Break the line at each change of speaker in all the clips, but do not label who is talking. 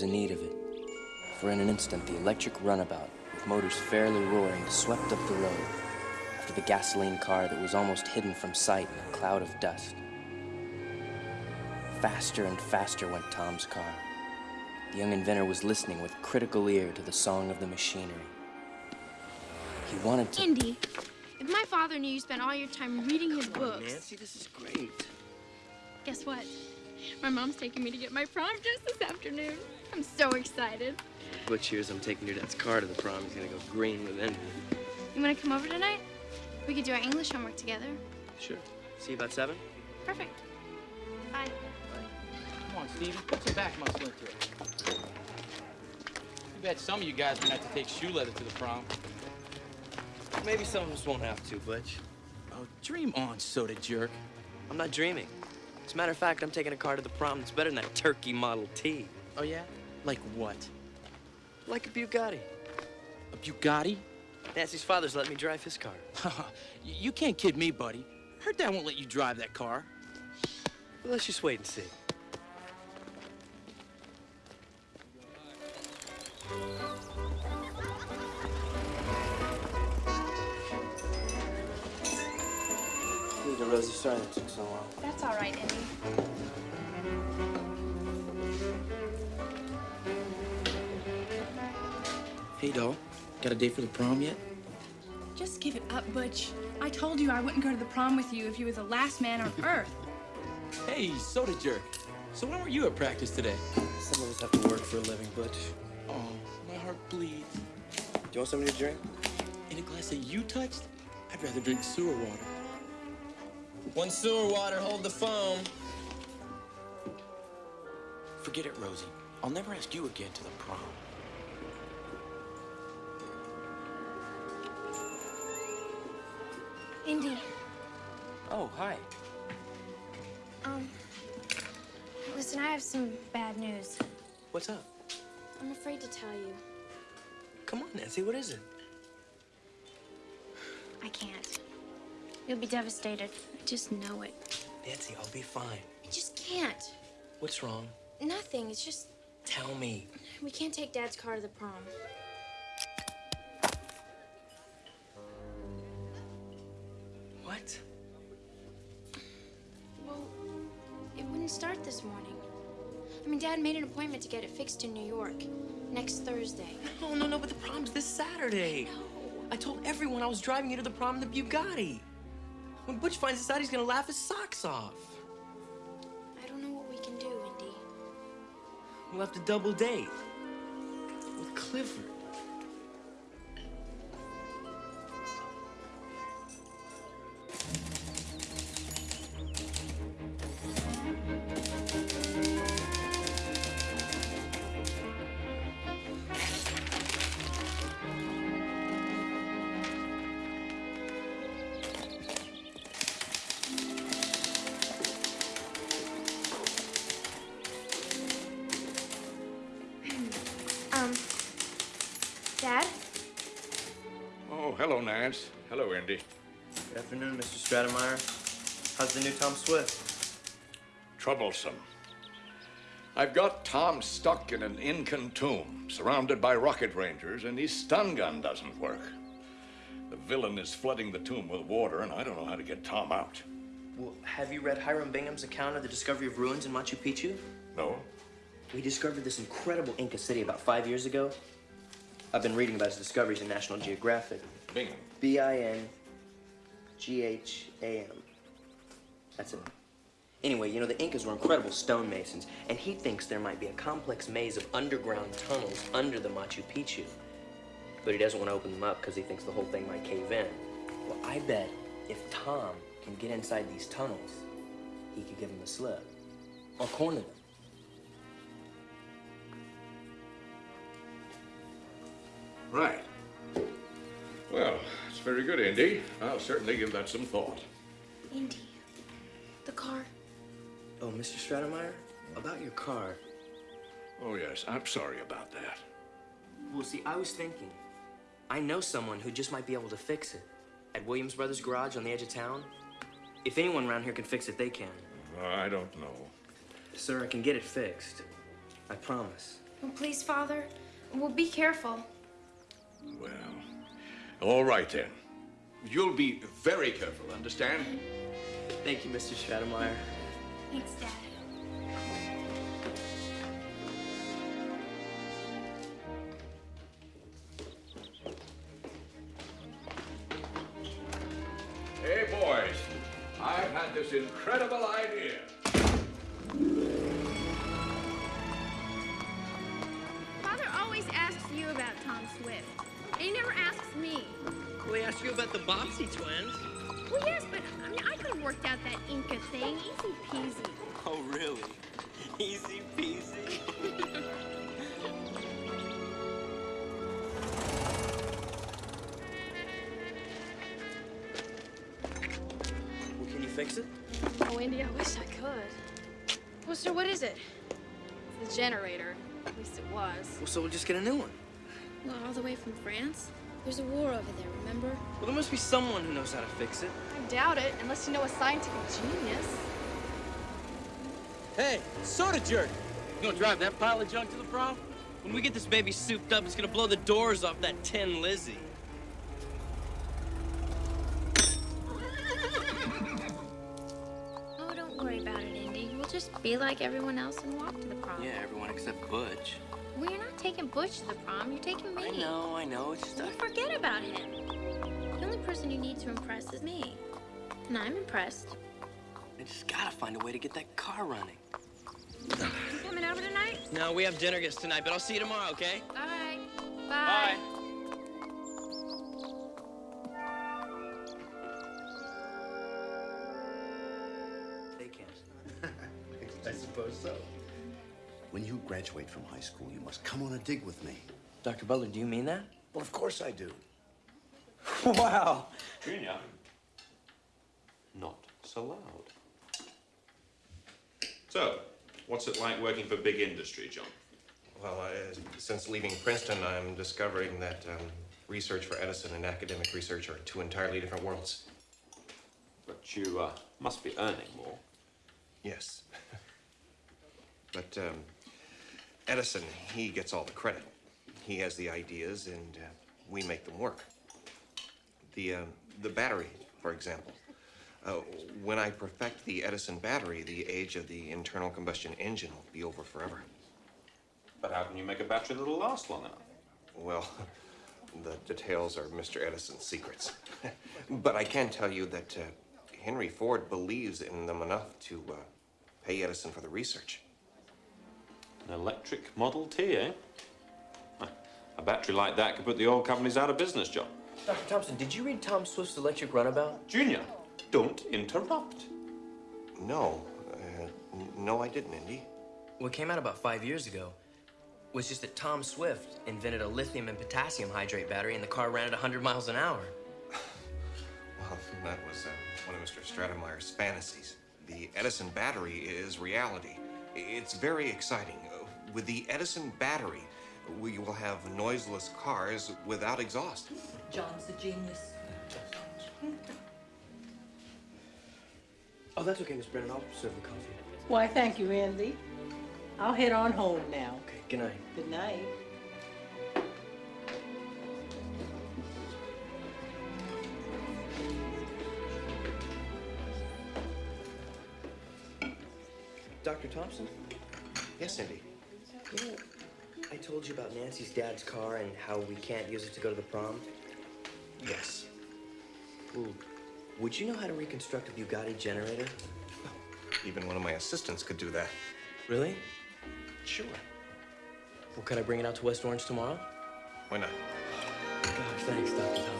There was a need of it. For in an instant, the electric runabout, with motors fairly roaring, swept up the road after the gasoline car that was almost hidden from sight in a cloud of dust. Faster and faster went Tom's car. The young inventor was listening with critical ear to the song of the machinery. He wanted to.
Indy, if my father knew you spent all your time reading his
Come on,
books,
Nancy, this is great.
guess what? My mom's taking me to get my prom dress this afternoon. I'm so excited.
Butch hears I'm taking your dad's car to the prom. He's gonna go green with envy.
You want to come over tonight? We could do our English homework together.
Sure. See you about seven?
Perfect. Bye.
Come on, Stevie, put some back muscle into it. You bet some of you guys are gonna have to take shoe leather to the prom.
Maybe some of us won't have to, Butch.
Oh, dream on, soda jerk.
I'm not dreaming. As a matter of fact, I'm taking a car to the prom that's better than that turkey Model T.
Oh, yeah? Like what?
Like a Bugatti.
A Bugatti?
Nancy's father's let me drive his car.
you you can't kid me, buddy. Her dad won't let you drive that car.
Well, let's just wait and see. Hey, Rosie, sorry that took so long.
That's all right, Indy.
Hey, doll. Got a date for the prom yet?
Just give it up, Butch. I told you I wouldn't go to the prom with you if you were the last man on earth.
Hey, soda jerk. So when were you at practice today?
Some of us have to work for a living, Butch.
Oh, my heart bleeds.
Do you want something to drink?
In a glass that you touched? I'd rather drink sewer water.
One sewer water, hold the phone.
Forget it, Rosie. I'll never ask you again to the prom.
Indy,
Oh, hi.
um, listen, I have some bad news.
What's up?
I'm afraid to tell you.
Come on, Nancy, what is it?
I can't. You'll be devastated. I just know it.
Nancy, I'll be fine.
I just can't.
What's wrong?
Nothing. It's just
Tell me.
we can't take Dad's car to the prom.
What?
Well, it wouldn't start this morning. I mean, Dad made an appointment to get it fixed in New York next Thursday.
No, no, no, but the prom's this Saturday.
No.
I told everyone I was driving you to the prom in the Bugatti. When Butch finds this out, he's gonna laugh his socks off.
I don't know what we can do, Indy.
We'll have to double date. With Clifford. Afternoon, Mr. Stratemeyer. How's the new Tom Swift?
Troublesome. I've got Tom stuck in an Incan tomb, surrounded by rocket rangers, and his stun gun doesn't work. The villain is flooding the tomb with water, and I don't know how to get Tom out.
Well, have you read Hiram Bingham's account of the discovery of ruins in Machu Picchu?
No?
We discovered this incredible Inca city about five years ago. I've been reading about his discoveries in National Geographic.
Bingham.
B-I-N-G-H-A-M. That's it. Anyway, you know, the Incas were incredible stonemasons, and he thinks there might be a complex maze of underground tunnels under the Machu Picchu. But he doesn't want to open them up because he thinks the whole thing might cave in. Well, I bet if Tom can get inside these tunnels, he could give him the slip. Or corner them.
Right. Well, it's very good, Indy. I'll certainly give that some thought.
Indy, the car.
Oh, Mr. Stratemeyer, about your car.
Oh, yes, I'm sorry about that.
Well, see, I was thinking, I know someone who just might be able to fix it. At Williams Brothers Garage on the edge of town. If anyone around here can fix it, they can.
I don't know.
Sir, I can get it fixed. I promise.
Oh, please, Father. Well, be careful.
Well, all right then. You'll be very careful, understand?
Thank you, Mr. Stratemeyer.
Thanks, Dad.
Just get a new one.
Well, all the way from France? There's a war over there, remember?
Well, there must be someone who knows how to fix it.
I doubt it, unless you know a scientific genius.
Hey, soda jerk! You gonna drive that pile of junk to the prom?
When we get this baby souped up, it's gonna blow the doors off that tin Lizzie.
Oh, don't worry about it, Indy. We'll just be like everyone else and walk to the prom.
Yeah, everyone except Butch.
Well, you're not taking Butch to the prom. You're taking me.
I know, I know. It's just
Well,
I...
forget about him. The only person you need to impress is me. And I'm impressed.
I just gotta find a way to get that car running.
You coming over tonight?
No, we have dinner guests tonight, but I'll see you tomorrow, okay?
All right. Bye.
They can't.
I suppose so. When you graduate from high school, you must come on a dig with me.
Dr. Butler, do you mean that?
Well, of course I do.
wow.
Junior, not so loud. So, what's it like working for big industry, John?
Well, uh, since leaving Princeton, I'm discovering that um, research for Edison and academic research are two entirely different worlds.
But you uh, must be earning more.
Yes. but um, Edison, he gets all the credit. He has the ideas, and uh, we make them work. The, um, the battery, for example. Uh, when I perfect the Edison battery, the age of the internal combustion engine will be over forever.
But how can you make a battery that'll last long enough?
Well, the details are Mr. Edison's secrets. but I can tell you that uh, Henry Ford believes in them enough to uh, pay Edison for the research.
An electric Model T, eh? A battery like that could put the oil companies out of business, John.
Dr. Thompson, did you read Tom Swift's Electric Runabout?
Junior, don't interrupt.
No, uh, no, I didn't, Indy.
Well, it came out about five years ago. It was just that Tom Swift invented a lithium and potassium hydrate battery and the car ran at 100 miles an hour.
Well, that was uh, one of Mr. Stratemeyer's fantasies. The Edison battery is reality. It's very exciting. With the Edison battery, we will have noiseless cars without exhaust.
John's a genius.
Oh, that's okay, Miss Brennan. I'll serve the coffee.
Why, thank you, Andy. I'll head on home now.
Okay, good night.
Good night.
Dr. Thompson,
Yes, Indy.
You know, I told you about Nancy's dad's car and how we can't use it to go to the prom.
Yes.
Well, would you know how to reconstruct a Bugatti generator?
Even one of my assistants could do that.
Really?
Sure.
Well, could I bring it out to West Orange tomorrow?
Why not?
Gosh, thanks, Dr. Thompson.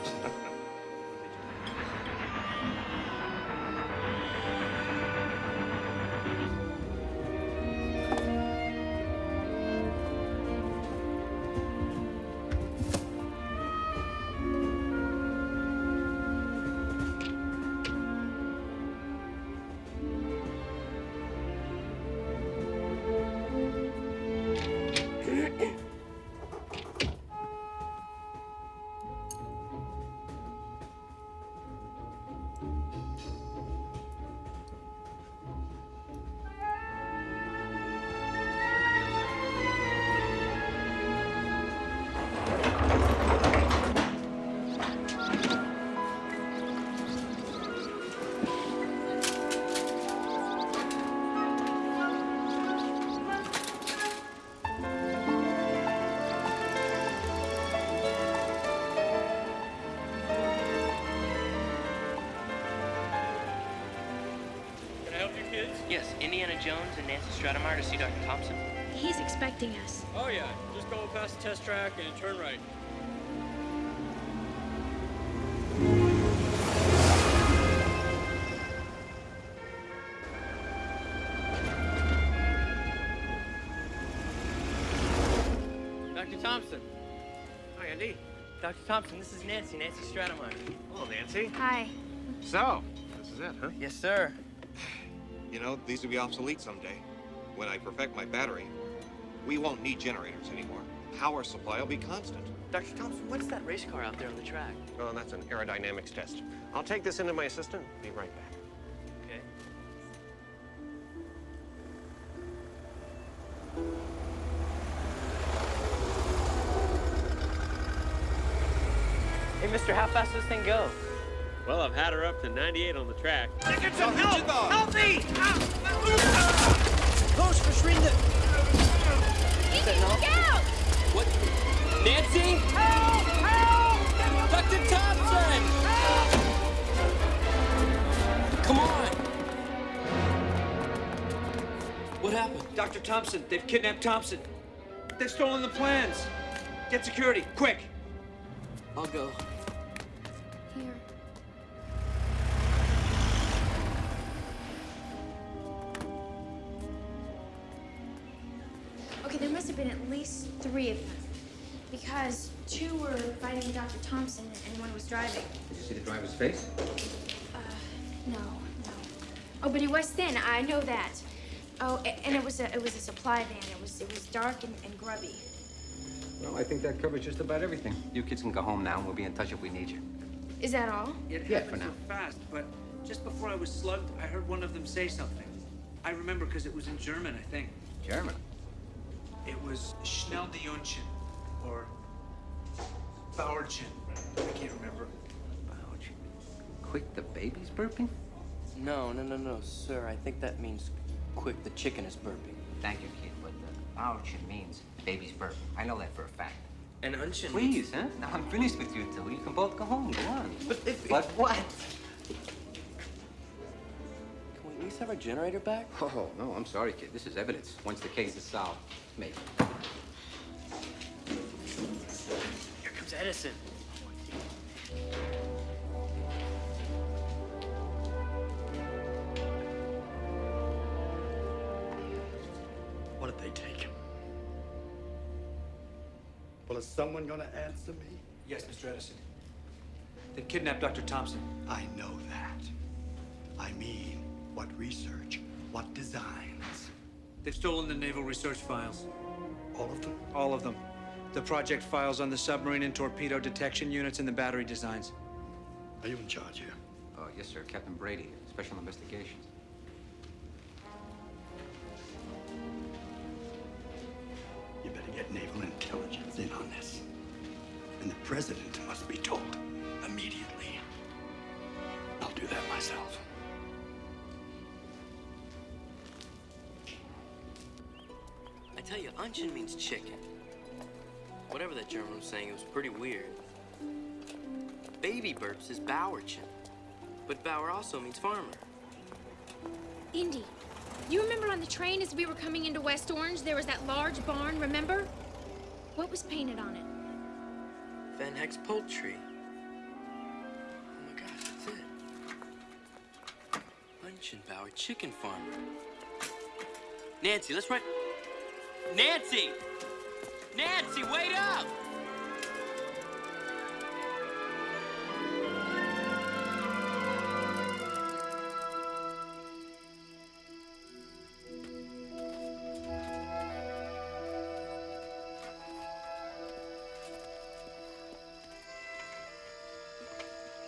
Indiana and Nancy Stratemeyer to see Dr. Thompson?
He's expecting us.
Oh yeah, just go past the test track and turn right. Dr. Thompson.
Hi, Andy.
Dr. Thompson, this is Nancy, Nancy Stratemeyer.
Hello, Nancy.
Hi.
So, this is it, huh?
Yes, sir.
You know, these will be obsolete someday. When I perfect my battery, we won't need generators anymore. Power supply will be constant.
Dr. Thompson, what's that race car out there on the track?
Oh, that's an aerodynamics test. I'll take this into my assistant. Be right back.
Okay. Hey, mister, how fast does this thing go?
Well, I've had her up to 98 on the track. Dickinson, help! Help me! Koş, verschwinde! Get out!
What? Nancy? Help! Help! Dr. Thompson! Help! Come on! What happened?
Dr. Thompson, they've kidnapped Thompson. They've stolen the plans. Get security, quick.
I'll go.
Two were fighting Dr. Thompson and one was driving.
Did you see the driver's face?
Uh, no, no. Oh, but he was thin. I know that. Oh, and it was a it was a supply van. It was it was dark and, and grubby.
Well, I think that covers just about everything. You kids can go home now, and we'll be in touch if we need you.
Is that all?
It
Yeah,
happened
for now.
so fast, but just before I was slugged, I heard one of them say something. I remember because it was in German, I think.
German.
It was Schnell die Unchen, or Bauerchen. I can't remember.
Ouch. Quick, the baby's burping?
No, no, no, no, sir. I think that means quick, the chicken is burping.
Thank you, kid, but the Bauerchen means baby's burping. I know that for a fact.
And Unshin.
Please, huh? Now I'm finished with you two. You can both go home. Go on.
But if.
But what?
Can we at least have our generator back?
Oh, no, I'm sorry, kid. This is evidence. Once the case is solved, maybe.
Here Edison.
What did they take? Well, is someone gonna answer me?
Yes, Mr. Edison. They've kidnapped Dr. Thompson.
I know that. I mean, what research? What designs?
They've stolen the naval research files.
All of them?
All of them. The project files on the submarine and torpedo detection units and the battery designs.
Are you in charge here?
Oh, yes, sir. Captain Brady, Special Investigations.
You better get naval intelligence in on this. And the president must be told immediately. I'll do that myself.
I tell you, Unshin means chicken. Whatever that German was saying, it was pretty weird. Baby burps is Bauerchen. But Bauer also means farmer.
Indy, you remember on the train as we were coming into West Orange, there was that large barn, remember? What was painted on it?
Van Heck's poultry. Oh my gosh, that's it. Unchenbauer chicken farmer. Nancy, let's write. Nancy! Nancy, wait up!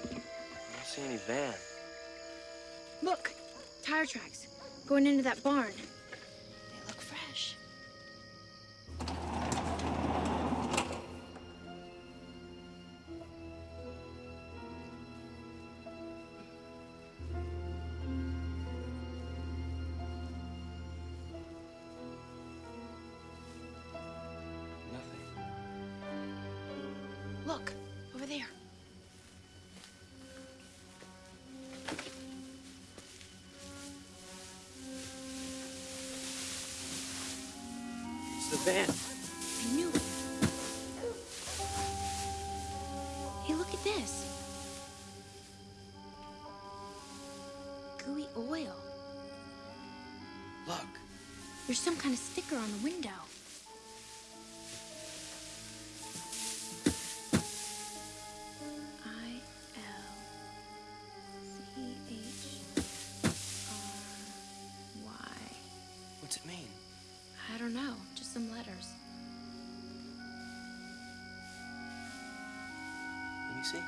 I don't see any van.
Look, tire tracks going into that barn. There's some kind of sticker on the window. I L C H R Y.
What's it mean?
I don't know, just some letters.
Let me see.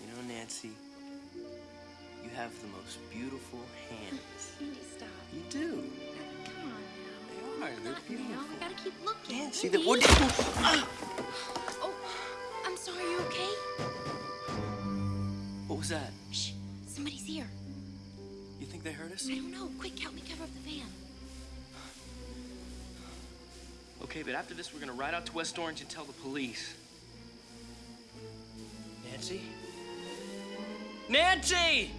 You know, Nancy, you have the most beautiful hands.
Stop.
You do.
Come on
They are. They're
now.
beautiful.
Now, I gotta keep looking.
Nancy,
Andy.
that what?
Oh, I'm sorry, you okay?
What was that?
Shh, somebody's here.
You think they heard us?
I don't know. Quick, help me cover up the van.
Okay, but after this, we're gonna ride out to West Orange and tell the police. Nancy? Nancy!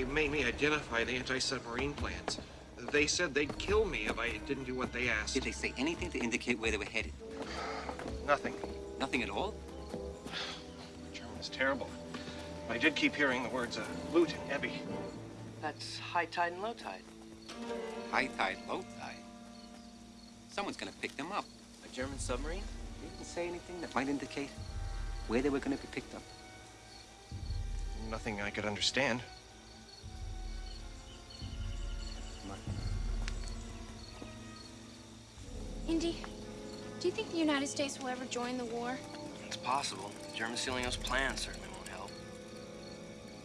They
made me identify the anti-submarine plans. They said they'd kill me if I didn't do what they asked.
Did they say anything to indicate where they were headed?
Nothing.
Nothing at all?
German German's terrible. I did keep hearing the words uh, loot and Ebbe.
That's high tide and low tide.
High tide, low tide. Someone's gonna pick them up.
A German submarine?
They didn't say anything that might indicate where they were gonna be picked up.
Nothing I could understand.
Indy, do you think the United States will ever join the war?
It's possible. German stealing those plans certainly won't help.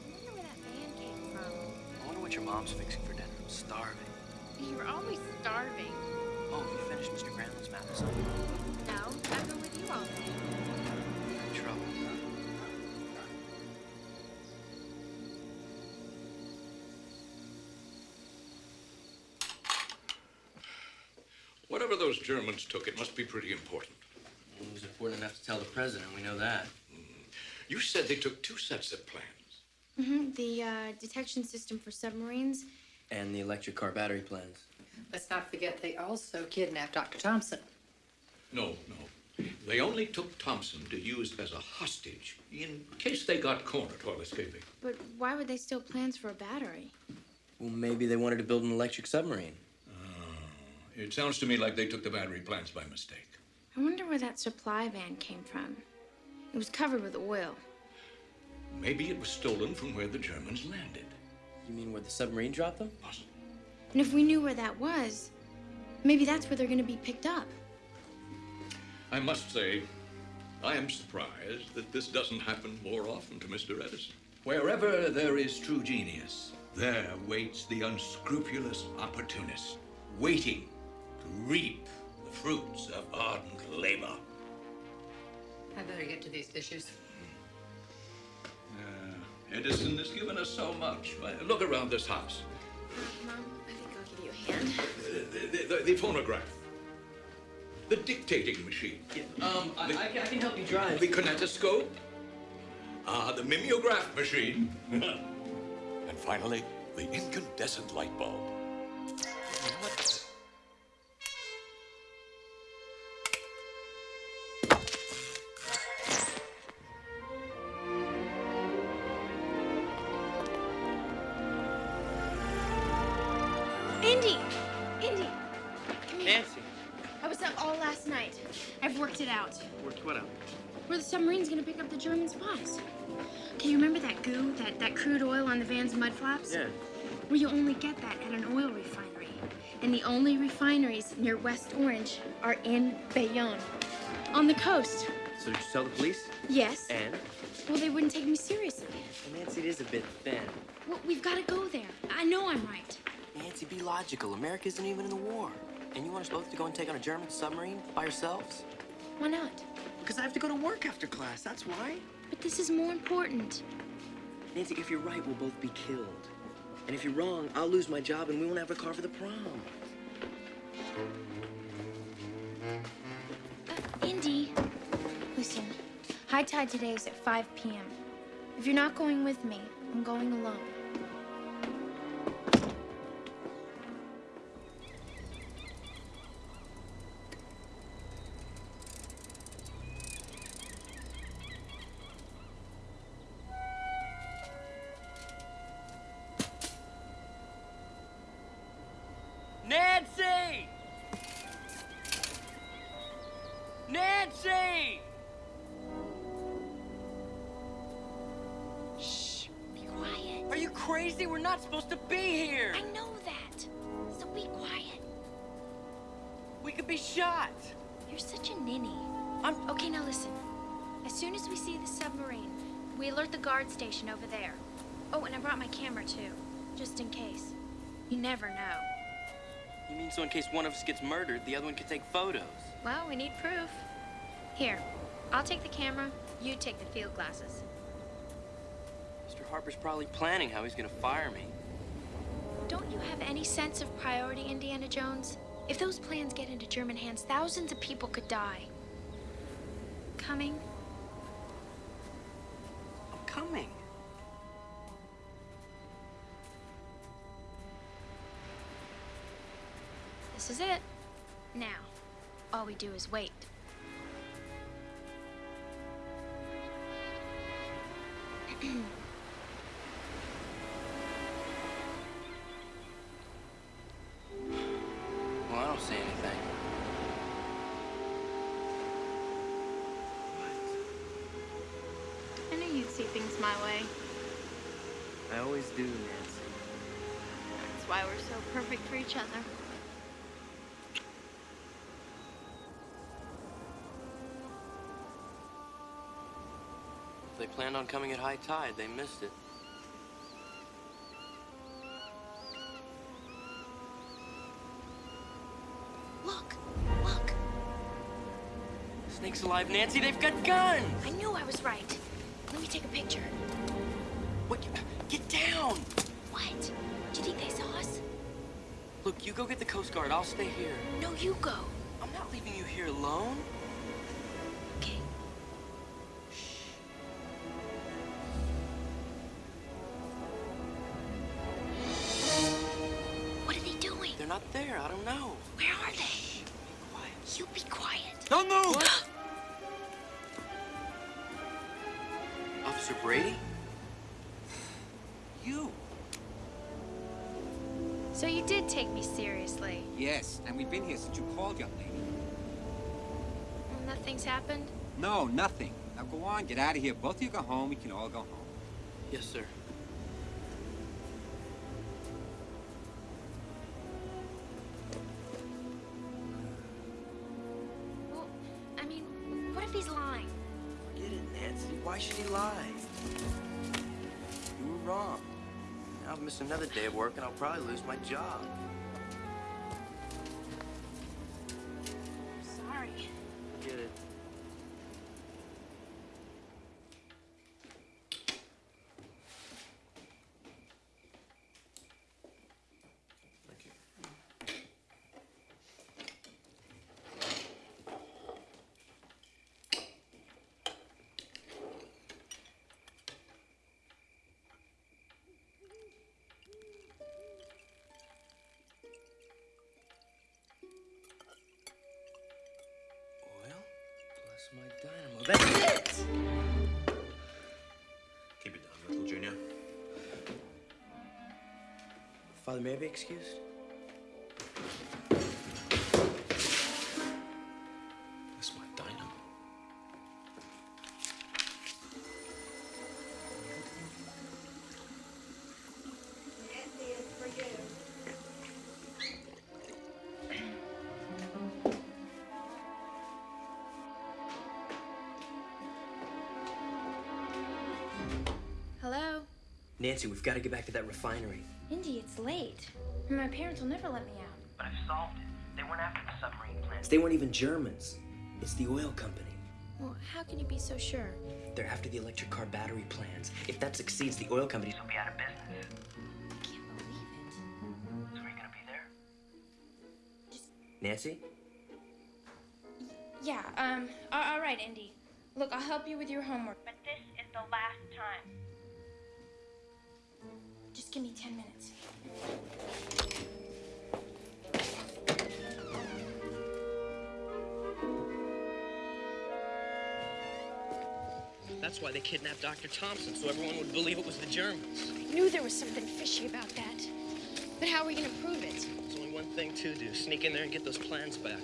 I wonder where that van came from.
I wonder what your mom's fixing for dinner. I'm starving.
You're always starving.
Oh, have you finished Mr. Granlund's map or something?
No, I've been with you all day.
In trouble.
Those Germans took, it must be pretty important.
It was important enough to tell the president. We know that.
You said they took two sets of plans.
Mm-hmm. The uh, detection system for submarines.
And the electric car battery plans.
Let's not forget they also kidnapped Dr. Thompson.
No, no. They only took Thompson to use as a hostage in case they got cornered while escaping.
But why would they steal plans for a battery?
Well, maybe they wanted to build an electric submarine.
It sounds to me like they took the battery plants by mistake.
I wonder where that supply van came from. It was covered with oil.
Maybe it was stolen from where the Germans landed.
You mean where the submarine dropped them?
Possible.
And if we knew where that was, maybe that's where they're going to be picked up.
I must say, I am surprised that this doesn't happen more often to Mr. Edison. Wherever there is true genius, there waits the unscrupulous opportunist, waiting to reap the fruits of ardent labor.
I better get to these dishes.
Uh, Edison has given us so much. Look around this house.
Mom, I think I'll give you a hand.
The, the, the, the phonograph. The dictating machine.
Um, I, I, can, I can help you drive.
The kinetoscope. Ah, the mimeograph machine. and finally, the incandescent light bulb.
The German spies. Okay, you remember that goo, that, that crude oil on the van's mud flaps?
Yeah.
Well, you only get that at an oil refinery. And the only refineries near West Orange are in Bayonne, on the coast.
So did you tell the police?
Yes.
And?
Well, they wouldn't take me seriously.
Well, Nancy, it is a bit thin.
Well, we've got to go there. I know I'm right.
Nancy, be logical. America isn't even in the war. And you want us both to go and take on a German submarine by ourselves?
Why not?
Because I have to go to work after class, that's why.
But this is more important.
Nancy, if you're right, we'll both be killed. And if you're wrong, I'll lose my job and we won't have a car for the prom.
Uh, Indy, listen. High tide today is at 5 p.m. If you're not going with me, I'm going alone.
Not supposed to be here.
I know that. So be quiet.
We could be shot.
You're such a ninny.
I'm
Okay, now listen. As soon as we see the submarine, we alert the guard station over there. Oh, and I brought my camera too, just in case. You never know.
You mean so in case one of us gets murdered, the other one can take photos?
Well, we need proof. Here, I'll take the camera, you take the field glasses.
Harper's probably planning how he's gonna fire me.
Don't you have any sense of priority, Indiana Jones? If those plans get into German hands, thousands of people could die. Coming?
I'm coming.
This is it. Now, all we do is wait.
They planned on coming at high tide, they missed it.
Look, look.
Snake's alive, Nancy. They've got guns.
I knew I was right. Let me take a picture.
What? Get down.
What? Do you think they saw us?
Look, you go get the Coast Guard. I'll stay here.
No, you go.
I'm not leaving you here alone. Know.
Where are they? You be quiet.
Don't move! Officer Brady? You.
So you did take me seriously.
Yes, and we've been here since you called, young lady.
And nothing's happened?
No, nothing. Now go on, get out of here. Both of you go home. We can all go home.
Yes, sir. Why should he lie? You were wrong. Now I'll miss another day of work and I'll probably lose my job. Father, may I be excused?
That's my dynamo.
Hello?
Nancy, we've got to get back to that refinery.
Indy, it's late. My parents will never let me out.
But I've solved it. They weren't after the submarine plants. They weren't even Germans. It's the oil company.
Well, how can you be so sure?
They're after the electric car battery plans. If that succeeds, the oil companies will be out of business.
I Can't believe it.
So are you gonna be there? Nancy?
Yeah, um, a- all right, Indy. Look, I'll help you with your homework.
That's why they kidnapped Dr. Thompson, so everyone would believe it was the Germans.
I knew there was something fishy about that. But how are we gonna prove it?
There's only one thing to do sneak in there and get those plans back.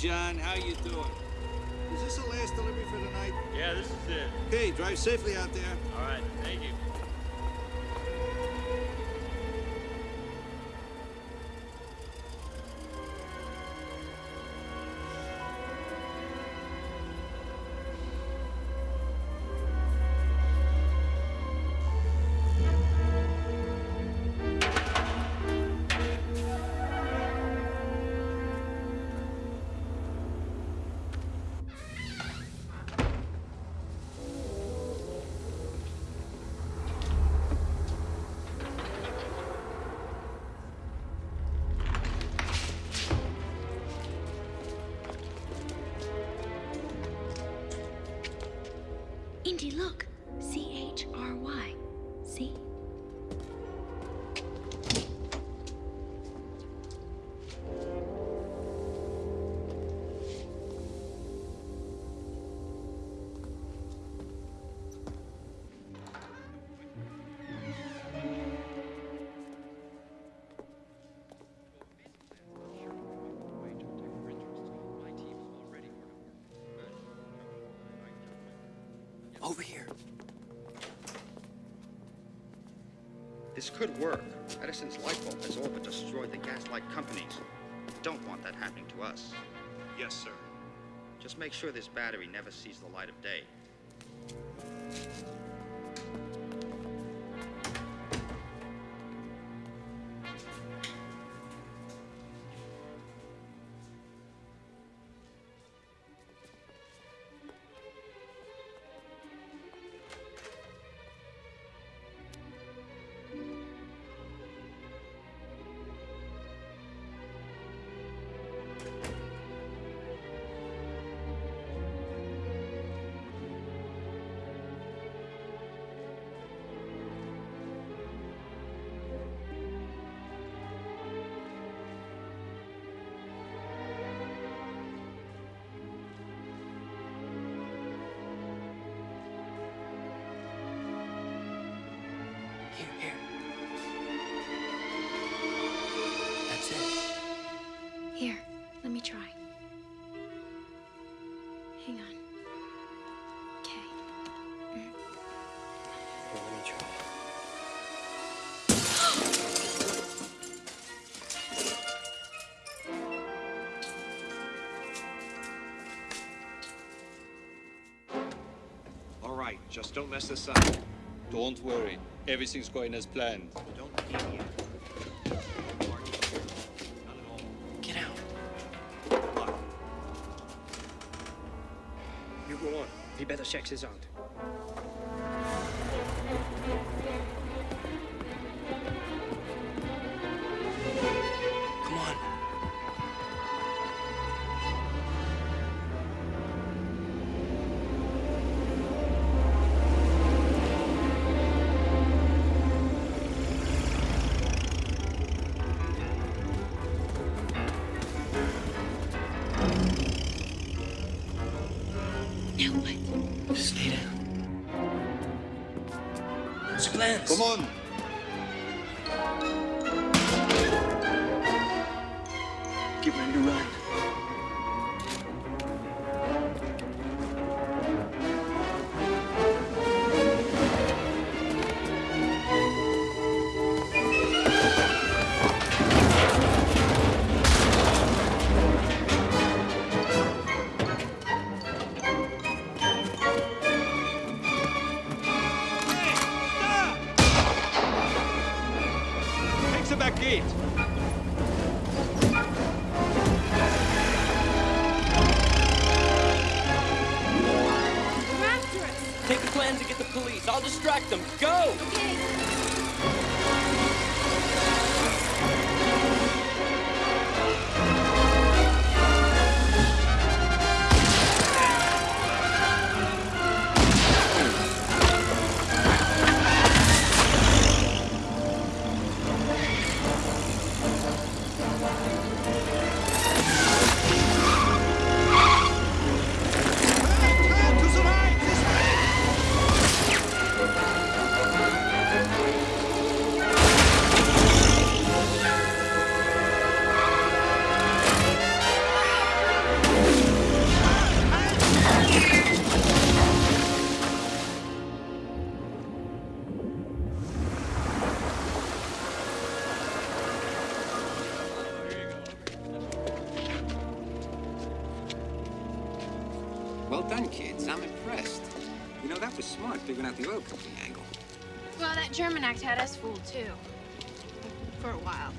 John, how you doing? Is this the last delivery for the night?
Yeah, this is it.
Okay, drive safely out there.
All right, thank you.
This could work. Edison's light bulb has all but destroyed the gaslight companies. We don't want that happening to us.
Yes, sir.
Just make sure this battery never sees the light of day.
Just don't mess this up.
Don't worry. Everything's going as planned.
Don't deviate.
Get out.
You go on. We better check this out.
What's your plans?
Act had us fooled too. For a while.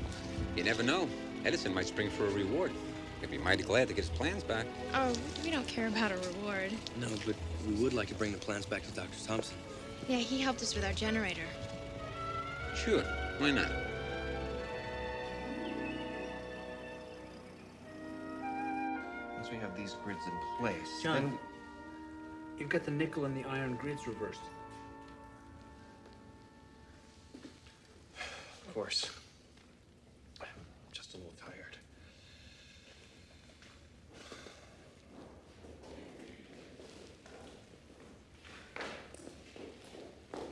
You never know. Edison might spring for a reward. He'd be mighty glad to get his plans back.
Oh, we don't care about a reward.
No, but we would like to bring the plans back to Dr. Thompson.
Yeah, he helped us with our generator.
Sure, why not?
Once we have these grids in place,
John,
then
you've got the nickel and the iron grids reversed.
Of course. I'm just a little tired.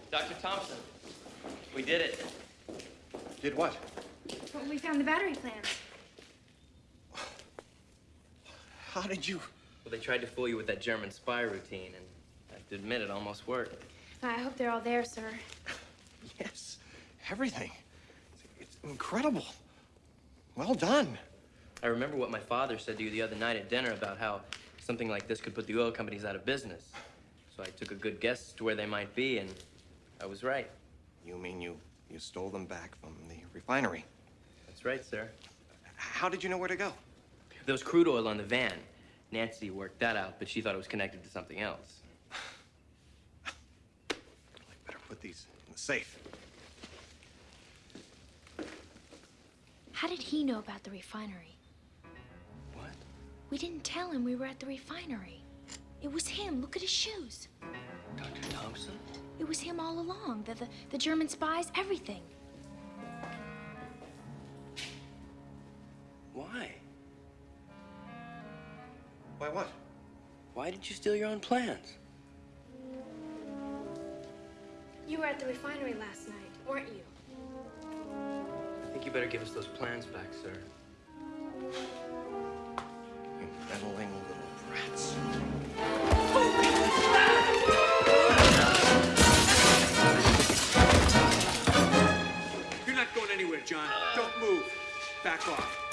Dr. Thompson, we did it.
Did what?
Well, we found the battery plans.
How did you?
Well, they tried to fool you with that German spy routine, and I have to admit it almost worked.
I hope they're all there, sir.
Yes, everything. Incredible. Well done.
I remember what my father said to you the other night at dinner about how something like this could put the oil companies out of business. So I took a good guess to where they might be, and I was right.
You mean you you stole them back from the refinery?
That's right, sir.
How did you know where to go?
There was crude oil on the van. Nancy worked that out, but she thought it was connected to something else.
I Better put these in the safe.
How did he know about the refinery?
What?
We didn't tell him we were at the refinery. It was him. Look at his shoes.
Dr. Thompson?
It was him all along. The, the, the German spies, everything.
Why?
Why what?
Why did you steal your own plans?
You were at the refinery last night, weren't you?
I think you better give us those plans back, sir.
You meddling little brats.
You're not going anywhere, John. Don't move. Back off.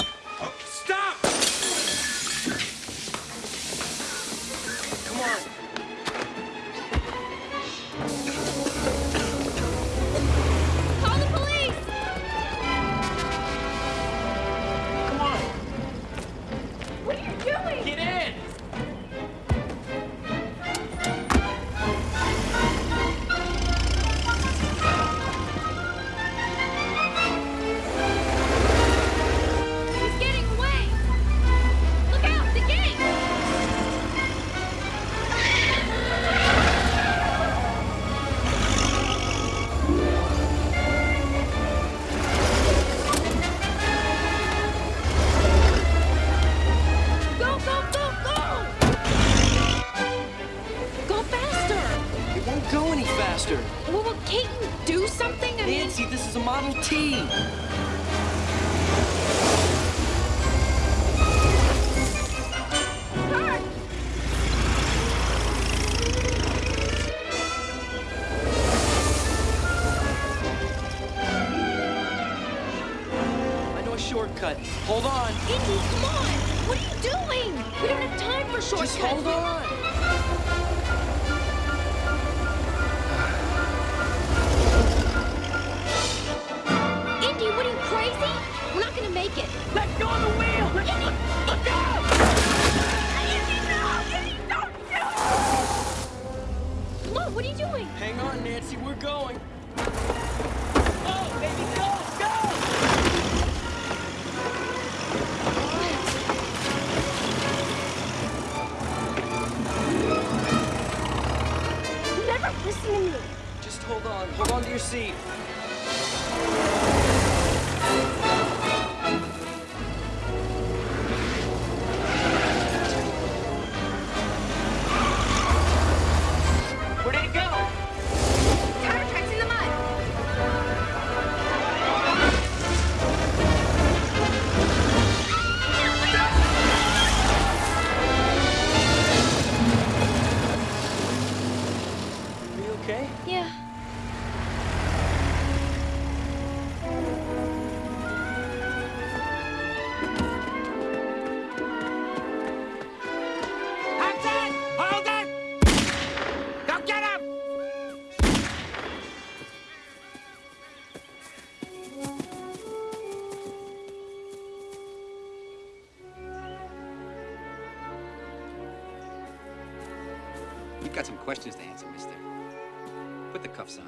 Put the cuffs on.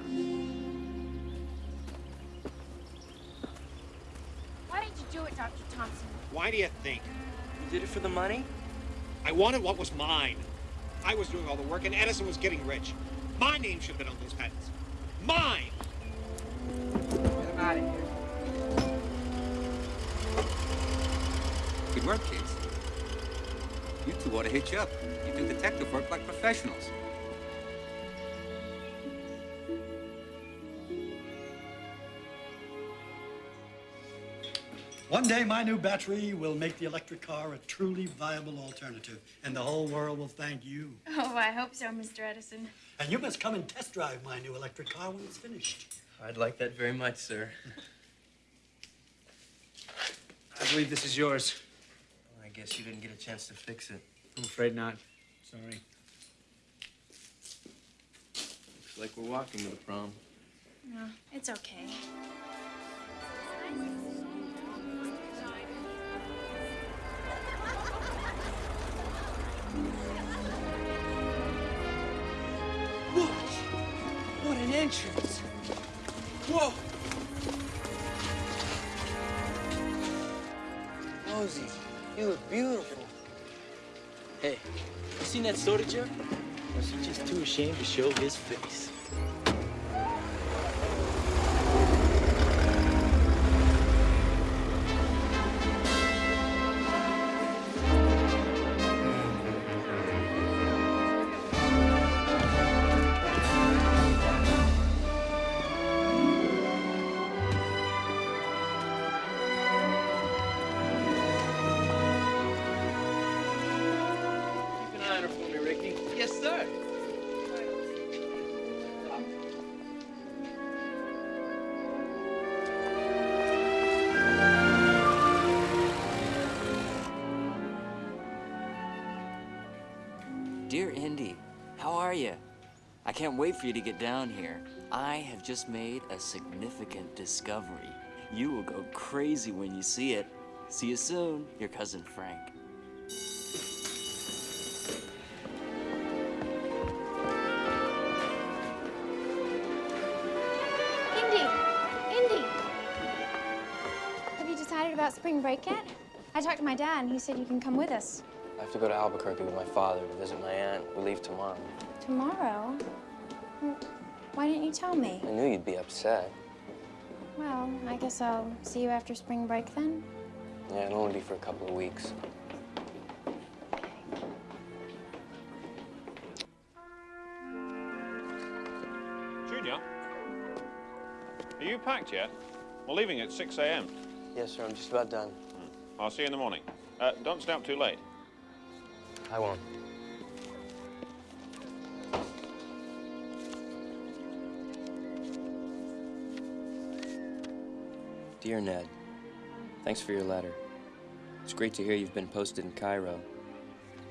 Why did you do it, Dr. Thompson?
Why do you think?
You did it for the money?
I wanted what was mine. I was doing all the work, and Edison was getting rich. My name should have been on those patents. Mine!
Get him out of here. Good work, kids. You two ought to hitch up. You do detective work like professionals.
One day, my new battery will make the electric car a truly viable alternative, and the whole world will thank you.
Oh, I hope so, Mr. Edison.
And you must come and test drive my new electric car when it's finished.
I'd like that very much, sir.
I believe this is yours.
I guess you didn't get a chance to fix it.
I'm afraid not. Sorry.
Looks like we're walking to the prom.
No, it's okay.
Entrance! Whoa! Rosie, you look beautiful. Hey, you seen that soda jerk? Was he just too ashamed to show his face?
Can't wait for you to get down here. I have just made a significant discovery. You will go crazy when you see it. See you soon, your cousin Frank.
Indy! Indy! Have you decided about spring break yet? I talked to my dad and he said you can come with us.
I have to go to Albuquerque with my father to visit my aunt. We leave tomorrow.
Tomorrow? Why didn't you tell me?
I knew you'd be upset.
Well, I guess I'll see you after spring break then.
Yeah, it'll only be for a couple of weeks.
Junior, are you packed yet? We're leaving at 6 a.m.
Yes, sir. I'm just about done.
I'll see you in the morning. Uh, don't stay up too late.
I won't. Dear Ned, thanks for your letter. It's great to hear you've been posted in Cairo.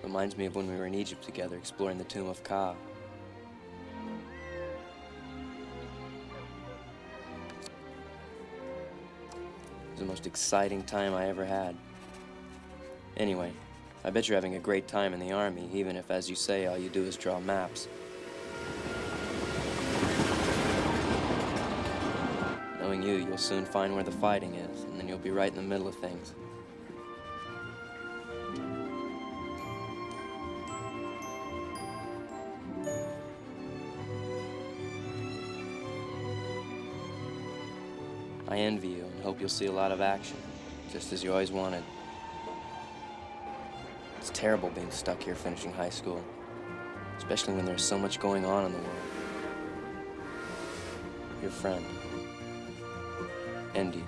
Reminds me of when we were in Egypt together exploring the tomb of Ka. It was the most exciting time I ever had. Anyway, I bet you're having a great time in the army, even if, as you say, all you do is draw maps. Knowing you, you'll soon find where the fighting is, and then you'll be right in the middle of things. I envy you and hope you'll see a lot of action, just as you always wanted. It's terrible being stuck here finishing high school, especially when there's so much going on in the world. Your friend,
Indy.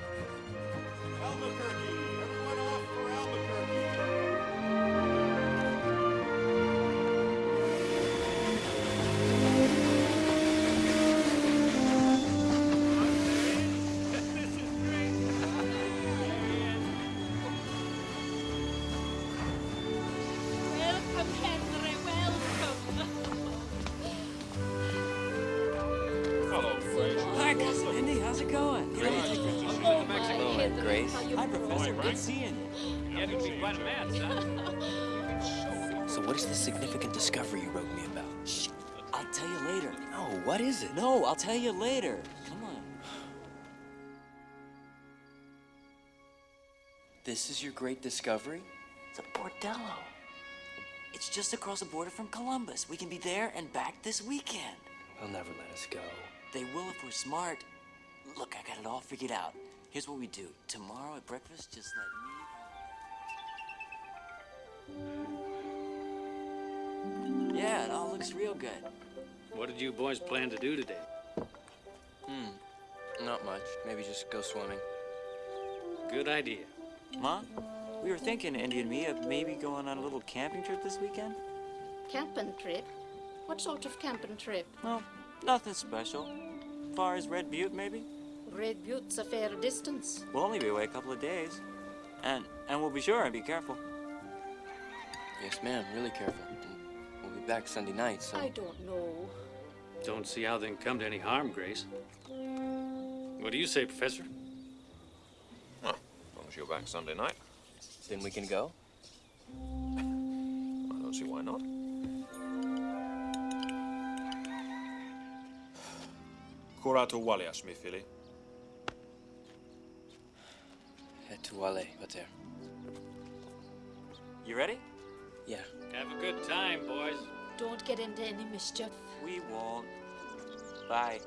Professor.
doing?
Good seeing you.
You're gonna be quite a man, son.
So what is the significant discovery you wrote me about?
Shh. I'll tell you later.
No, what is it?
No, I'll tell you later. Come on.
This is your great discovery?
It's a bordello. It's just across the border from Columbus. We can be there and back this weekend.
They'll never let us go.
They will if we're smart. Look, I got it all figured out. Here's what we do. Tomorrow at breakfast, just let me. Yeah, it all looks real good.
What did you boys plan to do today?
Hmm. Not much. Maybe just go swimming.
Good idea.
Ma, we were thinking, Indy and me, of maybe going on a little camping trip this weekend.
Camping trip? What sort of camping trip?
Well, nothing special. Far as Red Butte, maybe?
Red Butte's a fair distance.
We'll only be away a couple of days. And and we'll be sure and be careful.
Yes, ma'am. Really careful. We'll be back Sunday night, so...
I don't know.
Don't see how they can come to any harm, Grace. What do you say, Professor?
Well, as long as you're back Sunday night,
Then we can go?
I don't see why not. Curato Walias, mi fili.
Et tu ale, pater.
You ready?
Yeah.
Have a good time, boys.
Don't get into any mischief.
We won't. Bye.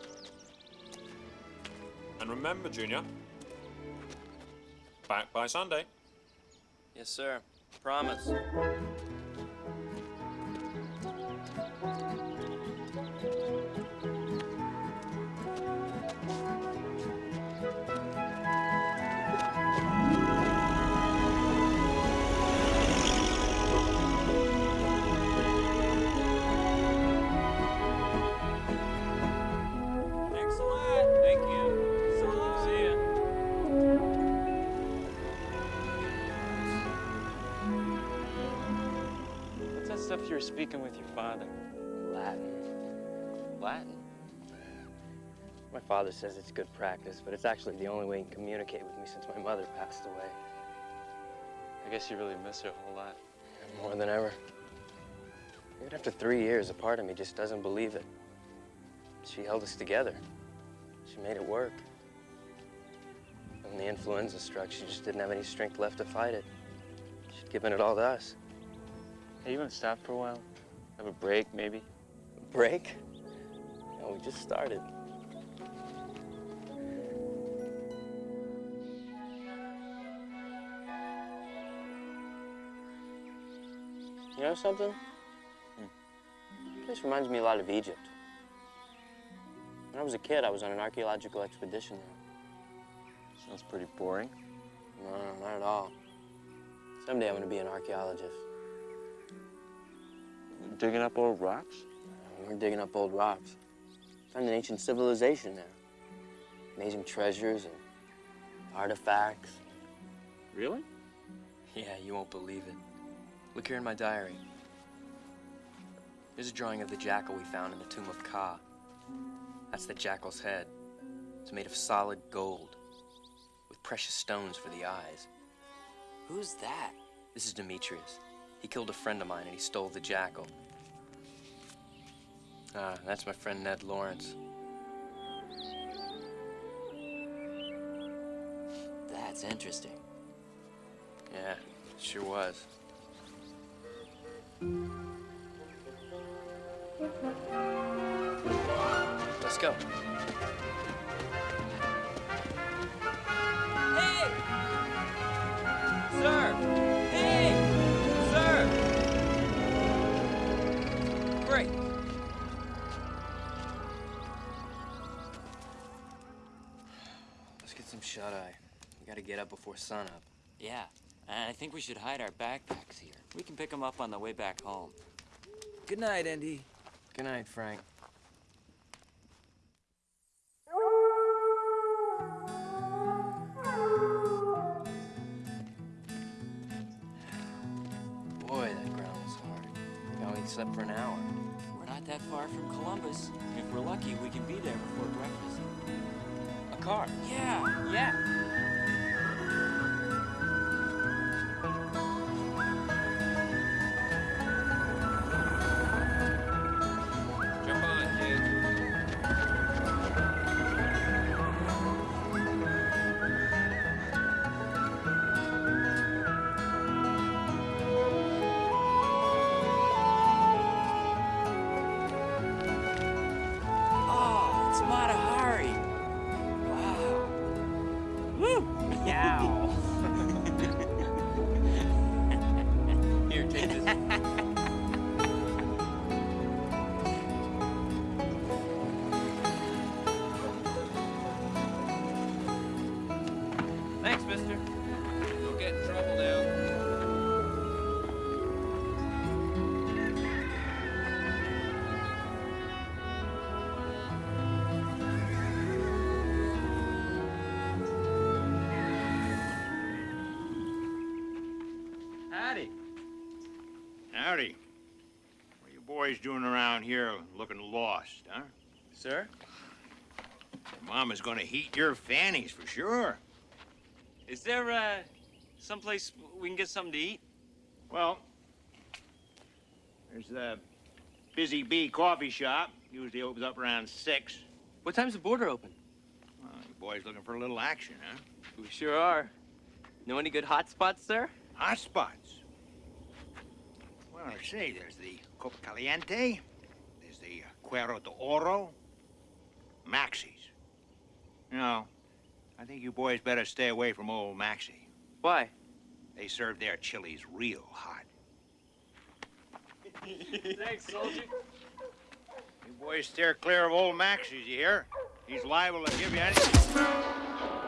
And remember, Junior, back by Sunday.
Yes, sir. Promise.
Were speaking with your father?
Latin.
Latin?
My father says it's good practice, but it's actually the only way he can communicate with me since my mother passed away.
I guess you really miss her a whole lot.
More than ever. Even after three years, a part of me just doesn't believe it. She held us together. She made it work. When the influenza struck, she just didn't have any strength left to fight it. She'd given it all to us.
Hey, you want to stop for a while? Have a break, maybe?
A Break? No, we just started. You know something? Hmm. This reminds me a lot of Egypt. When I was a kid, I was on an archaeological expedition there.
That's pretty boring.
No, no, not at all. Someday I'm gonna be an archaeologist.
Digging up old rocks?
We're digging up old rocks. Found an ancient civilization there. Amazing treasures and artifacts.
Really?
Yeah, you won't believe it. Look here in my diary. There's a drawing of the jackal we found in the tomb of Ka. That's the jackal's head. It's made of solid gold, with precious stones for the eyes.
Who's that?
This is Demetrius. He killed a friend of mine and he stole the jackal. Ah, that's my friend Ned Lawrence.
That's interesting.
Yeah, it sure was. Let's go. We gotta get up before sunup.
Yeah, and I think we should hide our backpacks here. We can pick them up on the way back home.
Good night, Indy. Good night, Frank. Boy, that ground was hard. We only slept for an hour.
We're not that far from Columbus. If we're lucky, we can be there before breakfast.
A car?
Yeah, yeah.
Boys doing around here looking lost, huh?
Sir?
Your mama's gonna heat your fannies for sure.
Is there, uh, someplace we can get something to eat?
Well, there's the Busy Bee Coffee Shop. Usually opens up around six.
What time's the border open?
Well, you boys looking for a little action, huh?
We sure are. Know any good hot spots, sir?
Hot spots. Well, I say, there's the Copa Caliente, there's the uh, Cuero de Oro, Maxie's. You know, I think you boys better stay away from old Maxie.
Why?
They serve their chilies real hot.
Thanks, soldier.
You boys steer clear of old Maxie's, you hear? He's liable to give you anything.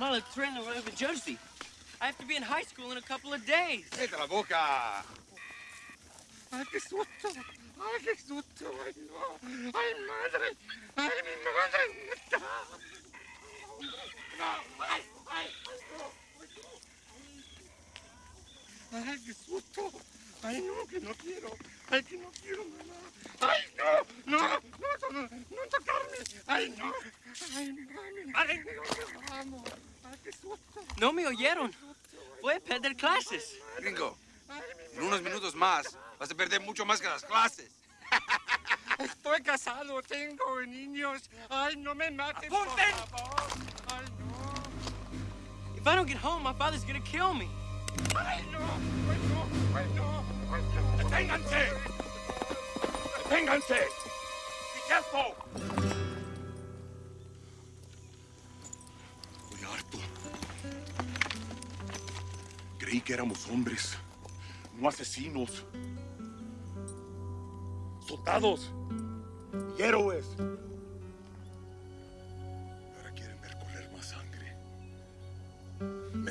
Tengo que tomar el tren a Nueva Jersey. I have to be in high school in a couple of days.
¡Cállate la boca!
¡Ay, qué susto! ¡Ay, qué susto! ¡Ay, no! ¡Ay, madre!
¡Apunten!
favor! ¡Ay, no!
If I don't get home, my father's gonna kill me.
¡Ay, no! ¡Ay, no! ¡Ay, no! ¡Ay, no! ¡Deténganse! ¡Deténganse! ¡Be careful!
Estoy harto. Creí que éramos hombres, no asesinos. Soldados y héroes.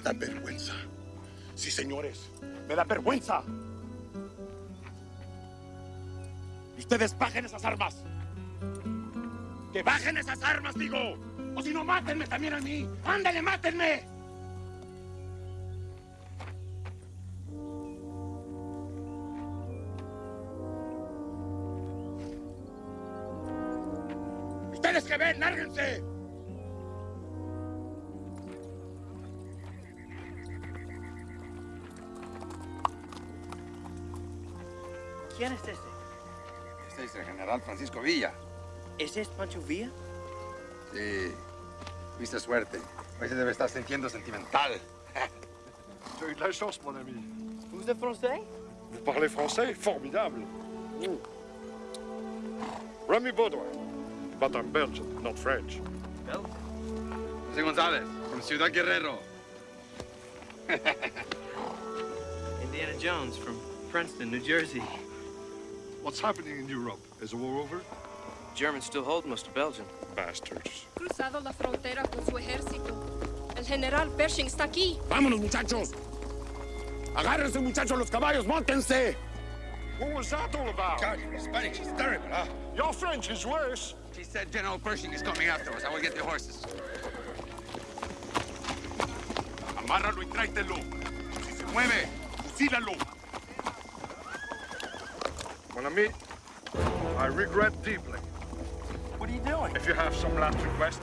Dan vergüenza. Sí, señores, me da vergüenza. Ustedes bajen esas armas. Que bajen esas armas, digo. O si no, mátenme también a mí. Ándale, mátenme. Ustedes que ven, lárguense.
¿Quién es este?
Este es el general Francisco Villa.
¿Ese es Pancho Villa?
Sí. Viste suerte. Hoy se debe estar sintiendo sentimental.
J'ai eu de la chance, mon ami.
Vous êtes français?
Vous parlez français? Formidable. Remy Baudouin. But I'm Belgian, not French.
José González, from Ciudad Guerrero.
Indiana Jones from Princeton, New Jersey.
What's happening in Europe? Is the war over?
Germans still hold most of Belgium.
Bastards.
Cruzado la frontera con su ejército. El general Pershing está aquí.
¡Vámonos, muchachos! ¡Agárrense, muchachos, los caballos! ¡Móntense! What was that all about?
God, your Spanish is terrible, huh?
Your French is worse.
She said General Pershing is coming after us. I will get the horses.
Amárralo y tráetelo. Si se mueve, fusílalo. Mon ami, I regret deeply.
What are you doing?
If you have some last request.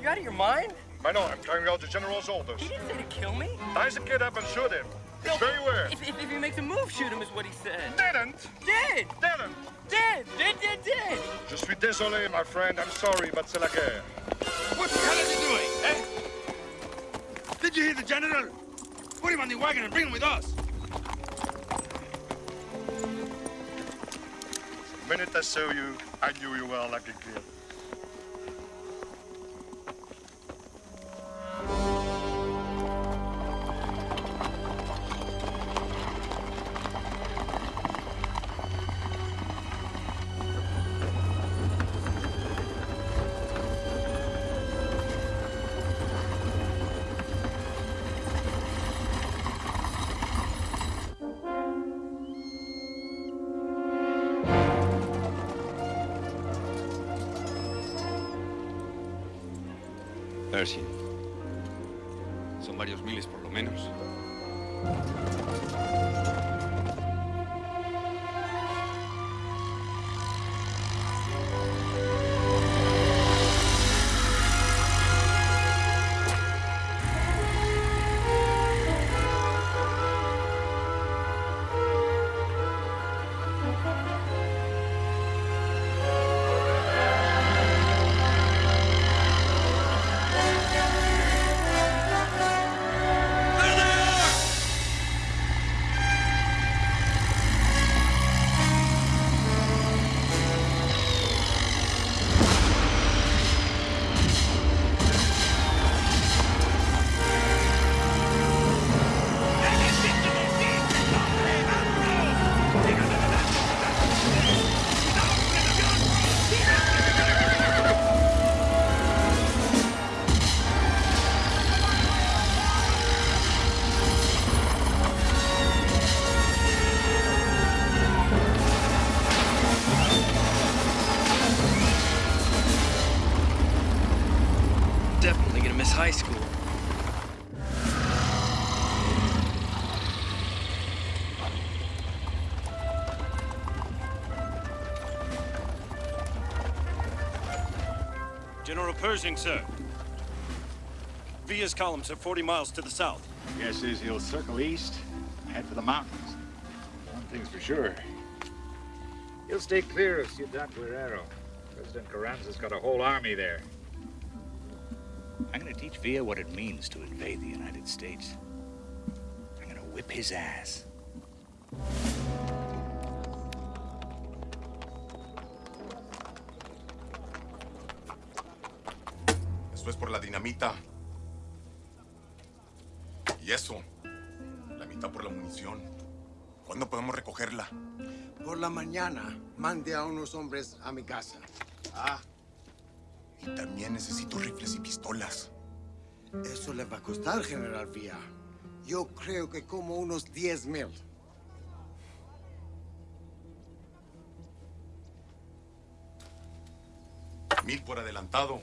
You out of your mind?
I know, I'm carrying out the General's orders.
He didn't say to kill me.
Ties the kid up and shoot him. It's very weird.
If, if, if he makes a move, shoot him is what he said.
Didn't.
Did!
Didn't.
Did! Did, did, did!
Je suis désolé, my friend. I'm sorry, but c'est la guerre.
What the hell is he doing, eh? Did you hear the general? Put him on the wagon and bring him with us.
Minute I saw you, I knew you were like a kid.
Pershing,
sir. Villa's columns are 40 miles to the south.
Guesses he'll circle east, and head for the mountains. One thing's for sure. He'll stay clear of Ciudad Guerrero. President Carranza's got a whole army there. I'm gonna teach Villa what it means to invade the United States. I'm gonna whip his ass.
Es por la dinamita. Y eso, la mitad por la munición. ¿Cuándo podemos recogerla?
Por la mañana, mande a unos hombres a mi casa.
Ah. Y también necesito rifles y pistolas.
Eso le va a costar, General Villa. Yo creo que como unos 10 mil.
Mil por adelantado.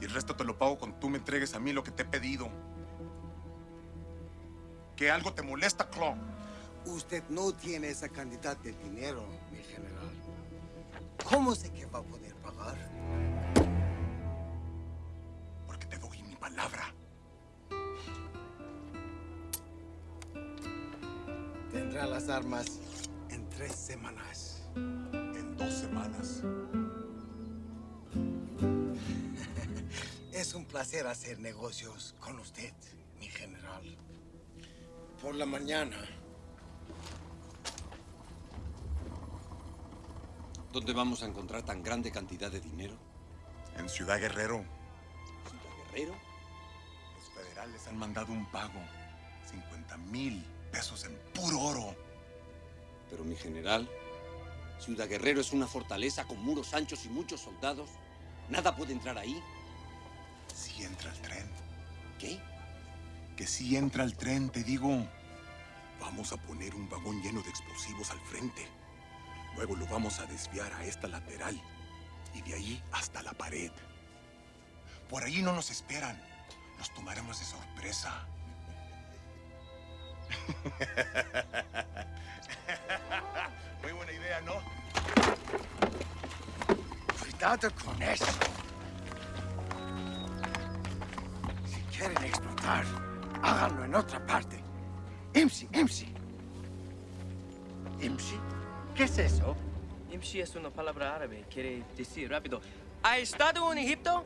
Y el resto te lo pago cuando tú me entregues a mí lo que te he pedido. ¿Que algo te molesta, Claw?
Usted no tiene esa cantidad de dinero, mi general. ¿Cómo sé que va a poder pagar?
Porque te doy mi palabra.
Tendrá las armas en tres semanas.
En dos semanas.
Es un placer hacer negocios con usted, mi general. Por la mañana,
¿Dónde vamos a encontrar tan grande cantidad de dinero?
En Ciudad Guerrero.
¿Ciudad Guerrero?
Los federales han mandado un pago. 50 mil pesos en puro oro.
Pero mi general, Ciudad Guerrero es una fortaleza con muros anchos y muchos soldados. Nada puede entrar ahí.
Sí entra el tren.
¿Qué?
Que sí entra el tren, te digo. Vamos a poner un vagón lleno de explosivos al frente. Luego lo vamos a desviar a esta lateral. Y de ahí hasta la pared. Por ahí no nos esperan. Nos tomaremos de sorpresa. Muy buena idea, ¿no?
cuidado con eso. Quieren explotar, háganlo en otra parte. IMSI, IMSI. IMSI. ¿Qué es eso?
Imshi es una palabra árabe. Quiere decir rápido. ¿Ha estado en Egipto?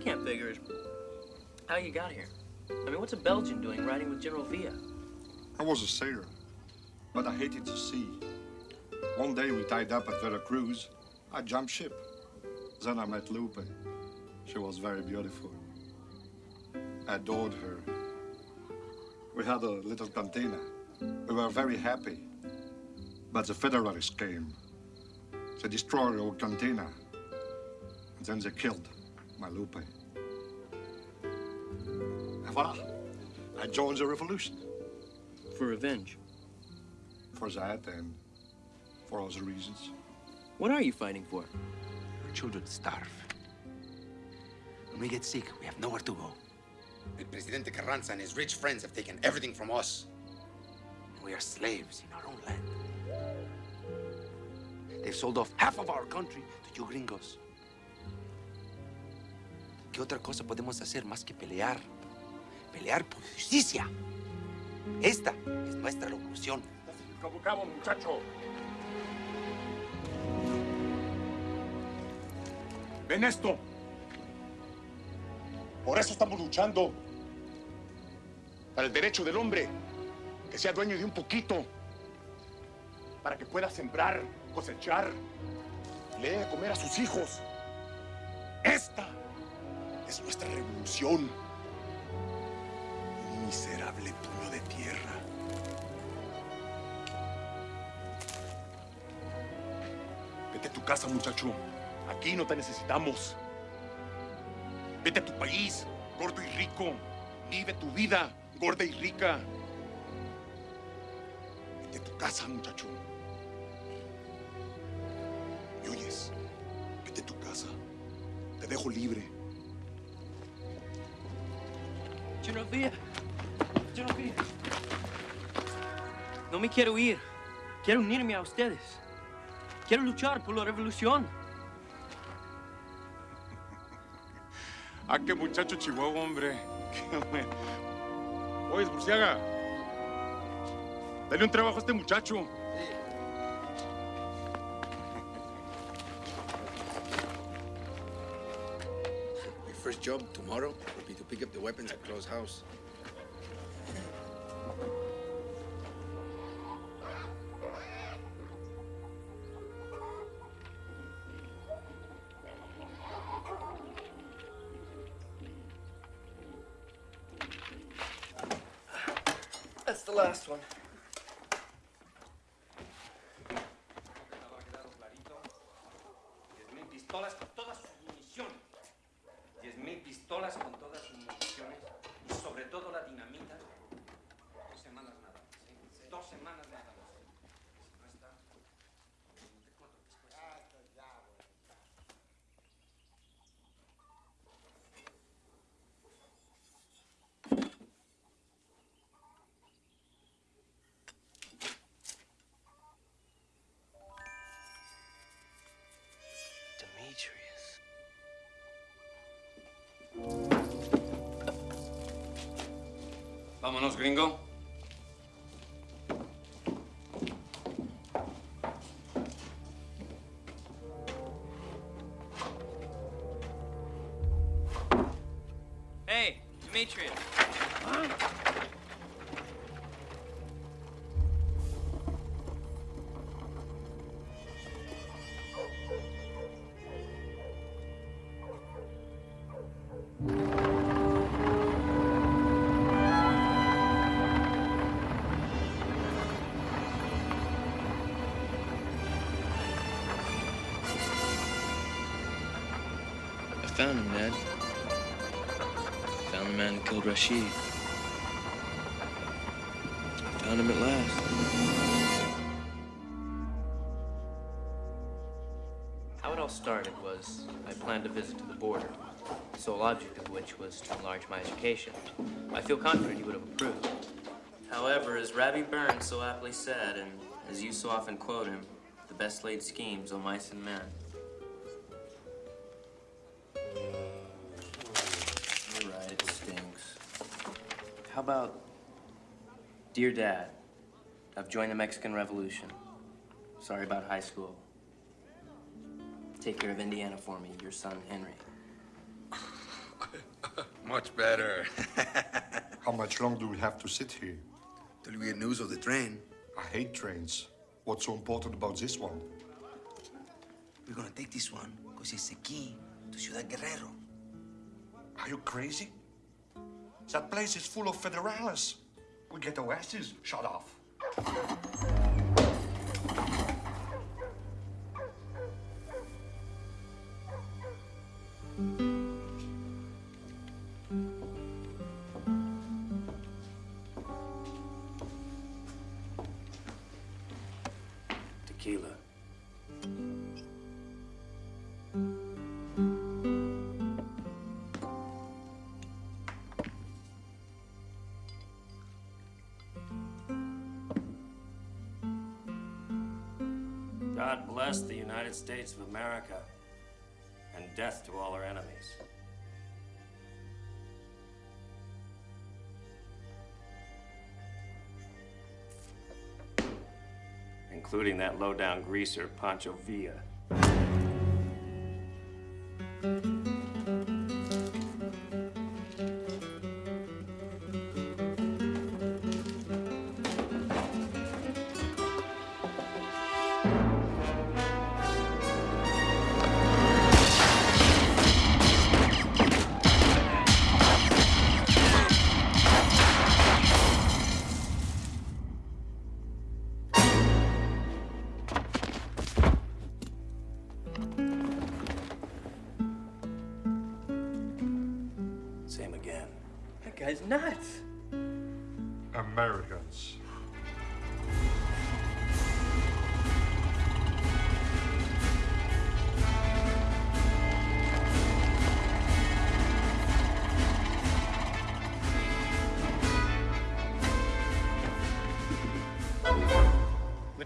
Can't figure is how you got here. I mean, what's a Belgian doing riding with General Villa?
I was a sailor, but I hated the sea. One day we tied up at Veracruz. I jumped ship. Then I met Lupe. She was very beautiful. I adored her. We had a little cantina. We were very happy. But the Federalists came. They destroyed our cantina. And then they killed my Lupe. And voila. I joined the revolution.
For revenge.
For that and for other reasons.
What are you fighting for?
Our children starve. When we get sick, we have nowhere to go. El Presidente Carranza and his rich friends have taken everything from us. And we are slaves in our own land. They've sold off half of our country to you gringos. ¿Qué otra cosa podemos hacer más que pelear? Pelear por justicia. Esta es nuestra revolución.
Cabo, muchacho.
¿Ven esto? Por eso estamos luchando. Para el derecho del hombre. Que sea dueño de un poquito. Para que pueda sembrar, cosechar. Le dé comer a sus hijos. Esta es nuestra revolución. Miserable puño de tierra. Vete a tu casa, muchacho. Aquí no te necesitamos. Vete a tu país, gordo y rico. Vive tu vida, gorda y rica. Vete a tu casa, muchacho. ¿Me oyes? Vete a tu casa. Te dejo libre.
Genovia. Genovia. No me quiero ir. Quiero unirme a ustedes. Quiero luchar por la revolución.
Ah, qué muchacho chihuahua, hombre. Oye, Burciaga. Dale un trabajo a este muchacho.
Job tomorrow will be to pick up the weapons at Crow's house.
Vámonos, gringo.
Hey, Demetrius. Rashid. Found him at last.
How it all started was I planned a visit to the border, the sole object of which was to enlarge my education. I feel confident he would have approved. However, as Robbie Burns so aptly said, and as you so often quote him, the best laid schemes, O mice and men. About, Dear Dad, I've joined the Mexican Revolution. Sorry about high school. Take care of Indiana for me, your son, Henry.
Much better.
How much long do we have to sit here?
Till we get news of the train.
I hate trains. What's so important about this one?
We're gonna take this one because it's the key to Ciudad Guerrero.
Are you crazy? That place is full of federales. We get our asses shut off.
United States of America and death to all our enemies. Including that low-down greaser, Pancho Villa.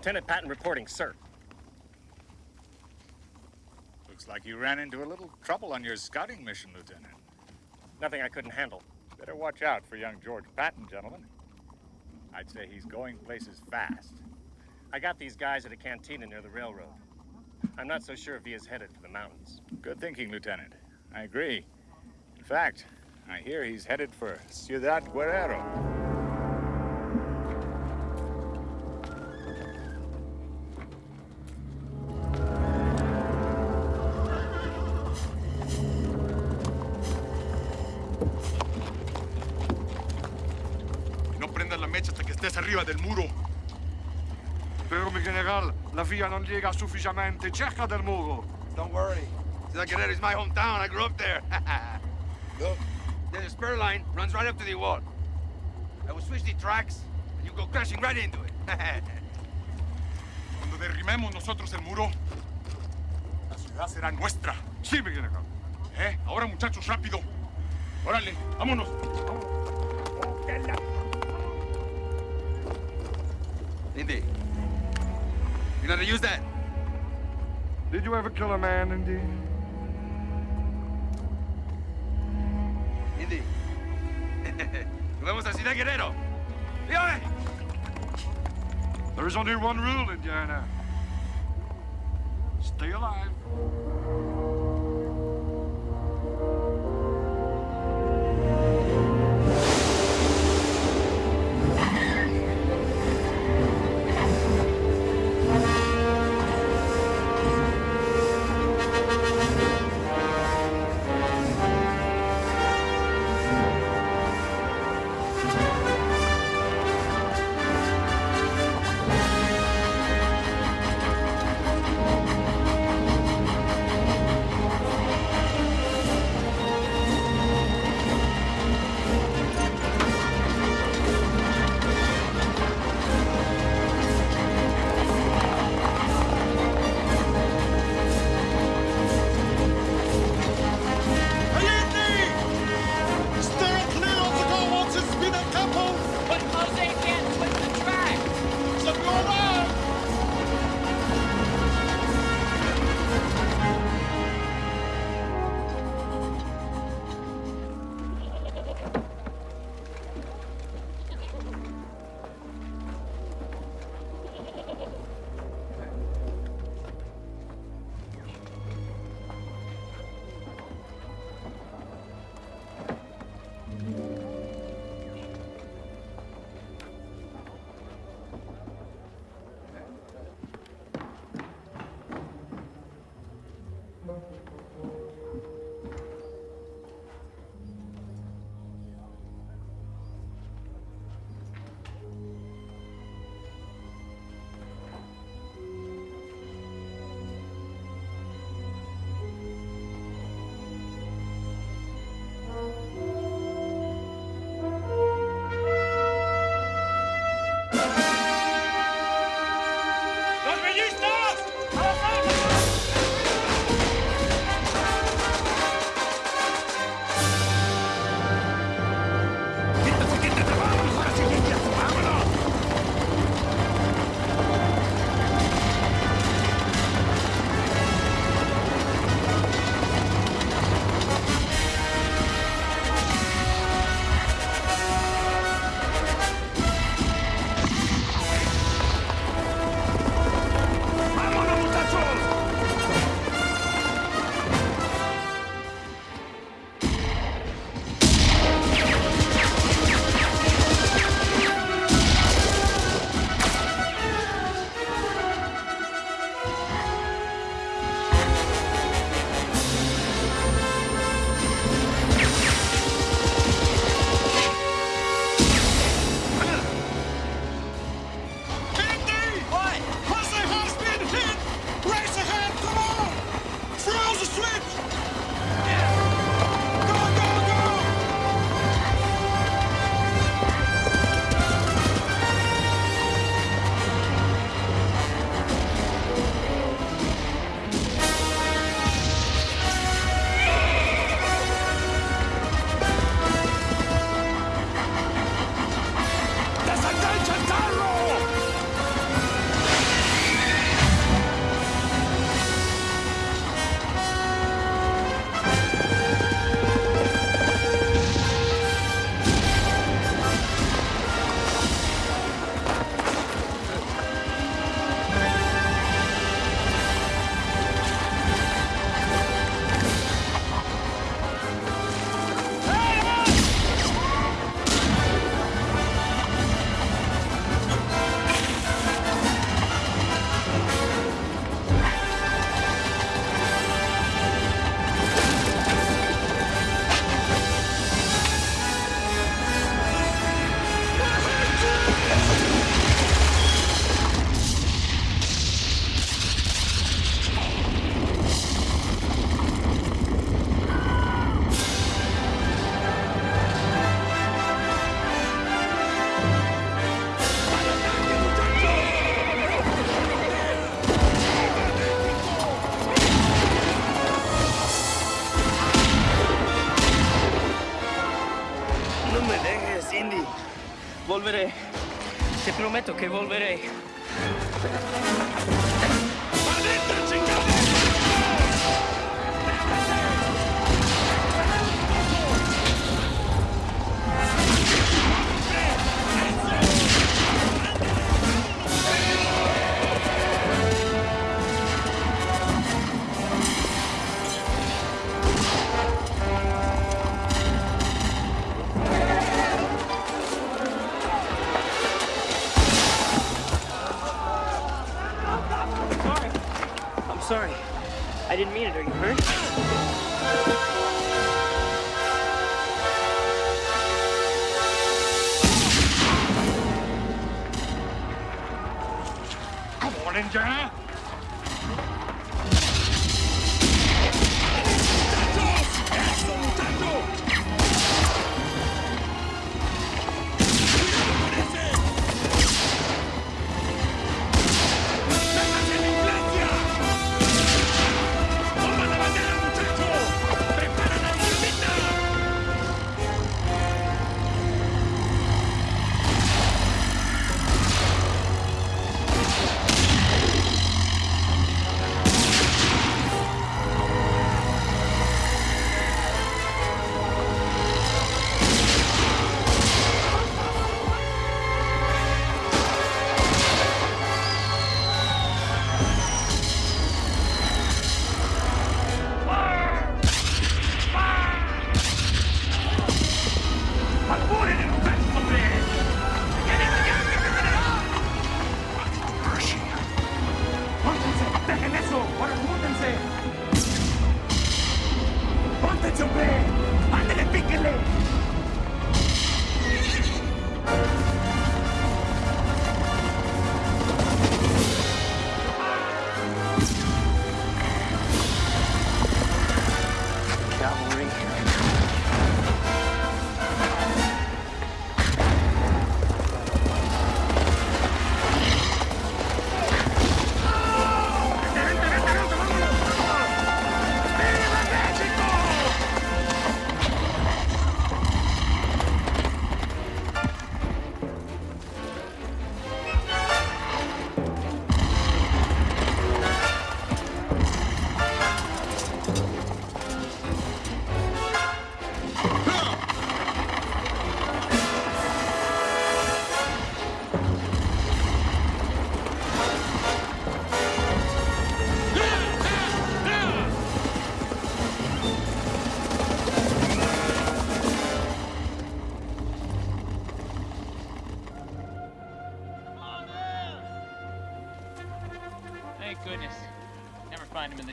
Lieutenant Patton reporting, sir.
Looks like you ran into a little trouble on your scouting mission, Lieutenant.
Nothing I couldn't handle.
Better watch out for young George Patton, gentlemen. I'd say he's going places fast.
I got these guys at a cantina near the railroad. I'm not so sure if he is headed for the mountains.
Good thinking, Lieutenant. I agree. In fact, I hear he's headed for Ciudad Guerrero.
General, la vía no llega suficientemente cerca del muro.
Don't worry. Guerrero is my hometown. I grew up there. Look, there's a spur line runs right up to the wall. I will switch the tracks, and you go crashing right into it.
Cuando derrimemos nosotros el muro, la ciudad será nuestra.
Sí, mi general.
¿Eh? Ahora, muchachos, rápido. Órale, vámonos.
Indy, you know how to use that?
Did you ever kill a man, Indy?
Indy. Nos vemos a Ciudad Guerrero. Dígame.
There is only one rule, Indiana. Stay alive.
che volverei.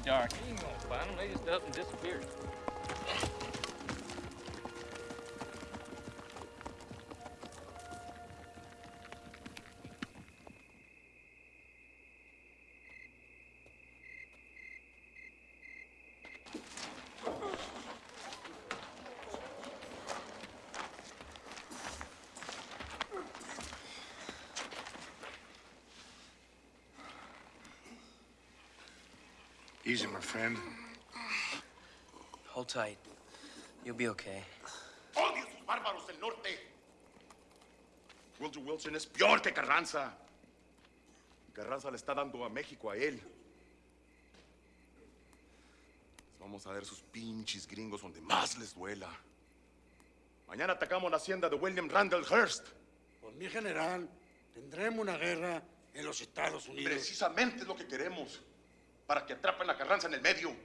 Dark.
Easy, my friend.
Hold tight. You'll be okay.
¡Odio sus bárbaros del norte! Woodrow Wilson es peor que Carranza. Carranza le está dando a México a él. Vamos a ver sus pinches gringos donde más les duela. Mañana atacamos la hacienda de William Randall Hearst.
Pues mi general, tendremos una guerra en los Estados Unidos.
Precisamente es lo que queremos. Para que atrapen a Carranza en el medio.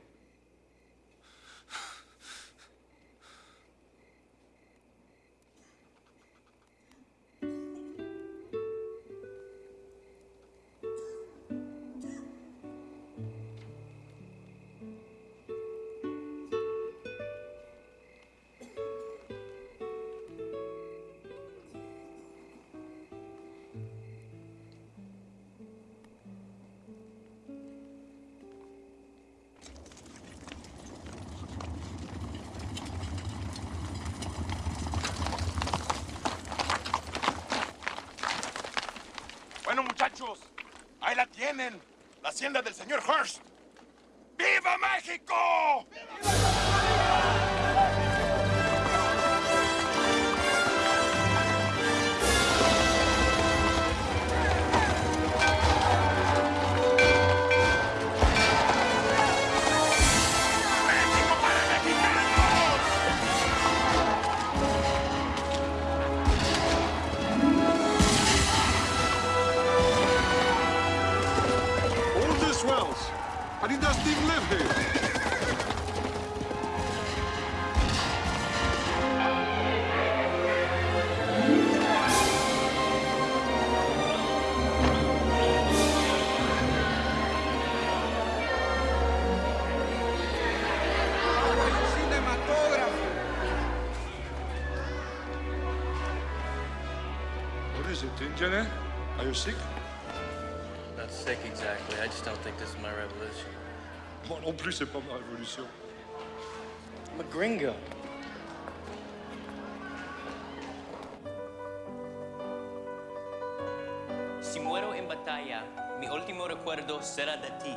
What is it, Injane? Are you sick?
Not sick exactly. I just don't think this is my revolution.
Moi non plus, c'est pas ma révolution.
I'm a gringo.
Si muero en batalla, mi último recuerdo será de ti.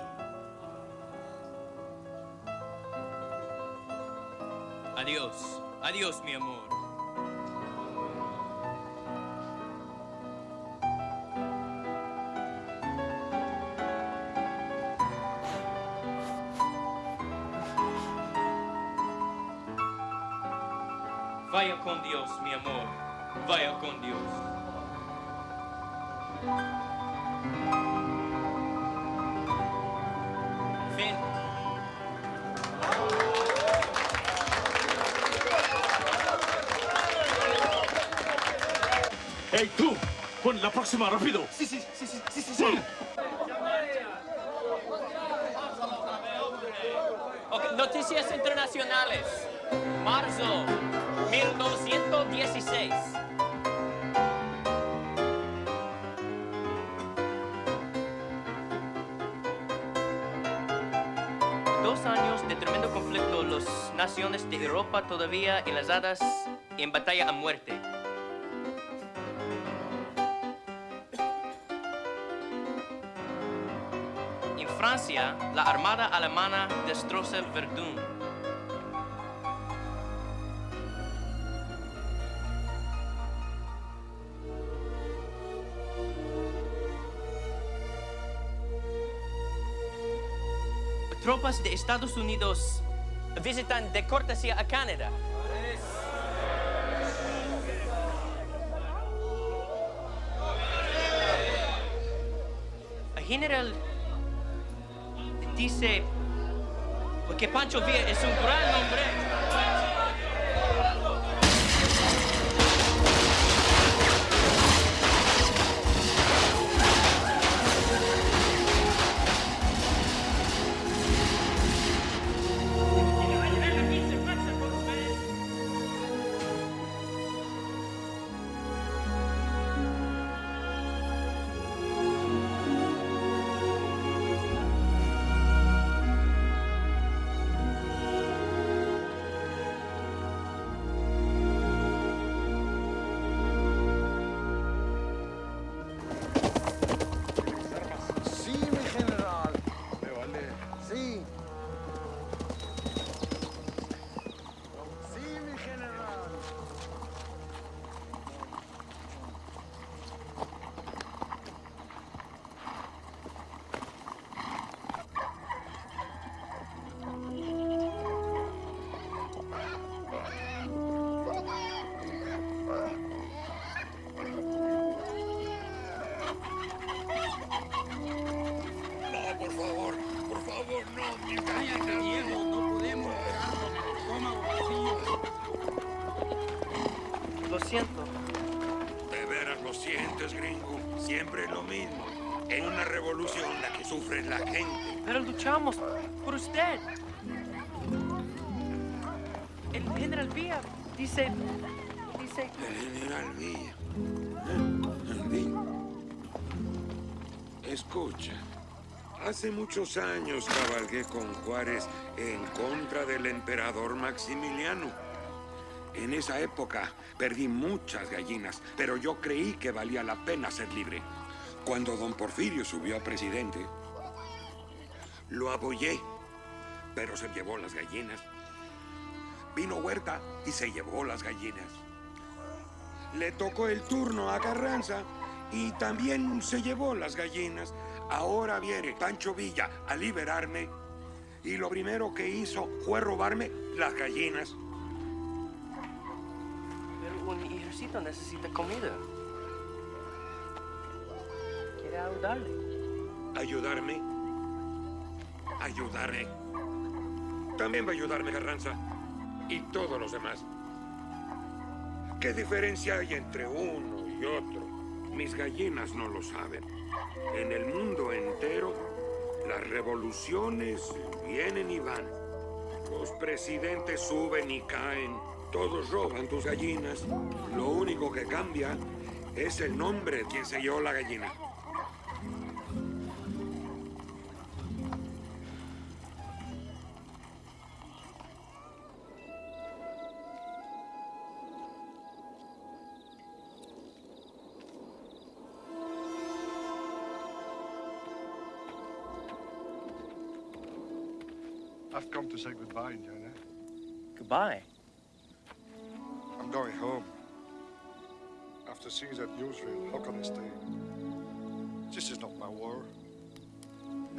Adiós, adiós, mi amor. Dios, mi amor. Vaya con Dios. Fin.
¡Hey, tú! ¡Pon la próxima, rápido!
Sí, sí, sí, sí, sí, sí. sí.
Noticias internacionales. Marzo 1916. Dos años de tremendo conflicto, las naciones de Europa todavía enlazadas en batalla a muerte. En Francia, la armada alemana destroza Verdun. Tropas de Estados Unidos visitan de cortesía a Canadá. General dice que Pancho Villa es un gran hombre.
Hace muchos años cabalgué con Juárez en contra del emperador Maximiliano. En esa época perdí muchas gallinas, pero yo creí que valía la pena ser libre. Cuando don Porfirio subió a presidente, lo apoyé, pero se llevó las gallinas. Vino Huerta y se llevó las gallinas. Le tocó el turno a Carranza y también se llevó las gallinas. Ahora viene Pancho Villa a liberarme y lo primero que hizo fue robarme las gallinas.
Pero un ejército necesita comida. ¿Quiere ayudarle?
¿Ayudarme? ayudaré. También va a ayudarme Carranza y todos los demás. ¿Qué diferencia hay entre uno y otro? Mis gallinas no lo saben. En el mundo entero, las revoluciones vienen y van. Los presidentes suben y caen. Todos roban tus gallinas. Lo único que cambia es el nombre de quien se la gallina.
Goodbye. I'm going home. After seeing that newsreel, how can I stay? This is not my war.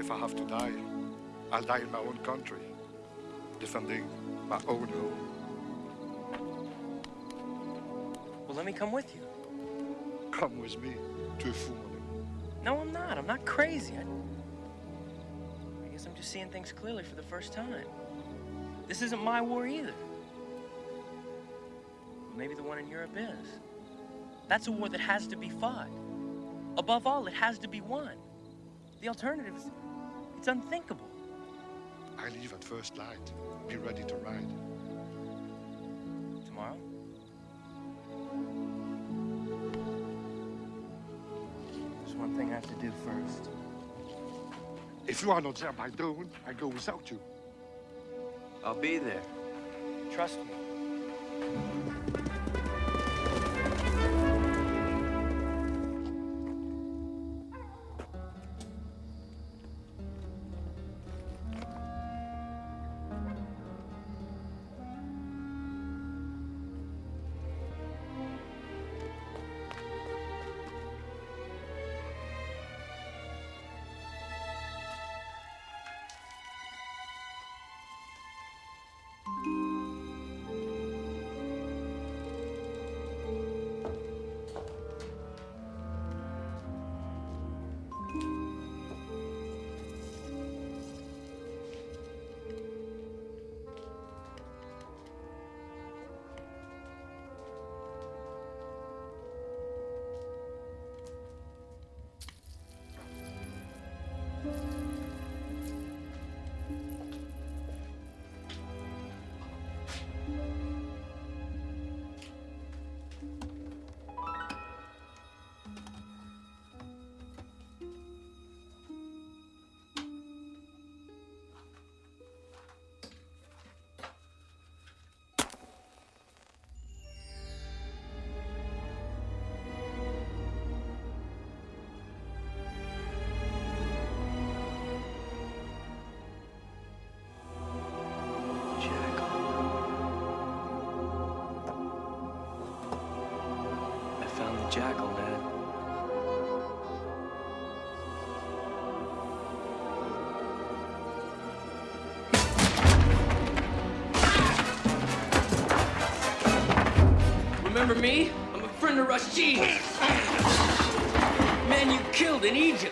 If I have to die, I'll die in my own country, defending my own home.
Well, let me come with you.
Come with me to Fumaning.
No, I'm not. I'm not crazy. I, I guess I'm just seeing things clearly for the first time. This isn't my war either. Maybe the one in Europe is. That's a war that has to be fought. Above all, it has to be won. The alternative is, it's unthinkable.
I leave at first light. Be ready to ride.
Tomorrow? There's one thing I have to do first.
If you are not there by dawn, I go without you.
I'll be there. Trust me. Dad. Remember me? I'm a friend of Rashid. Man you killed in Egypt.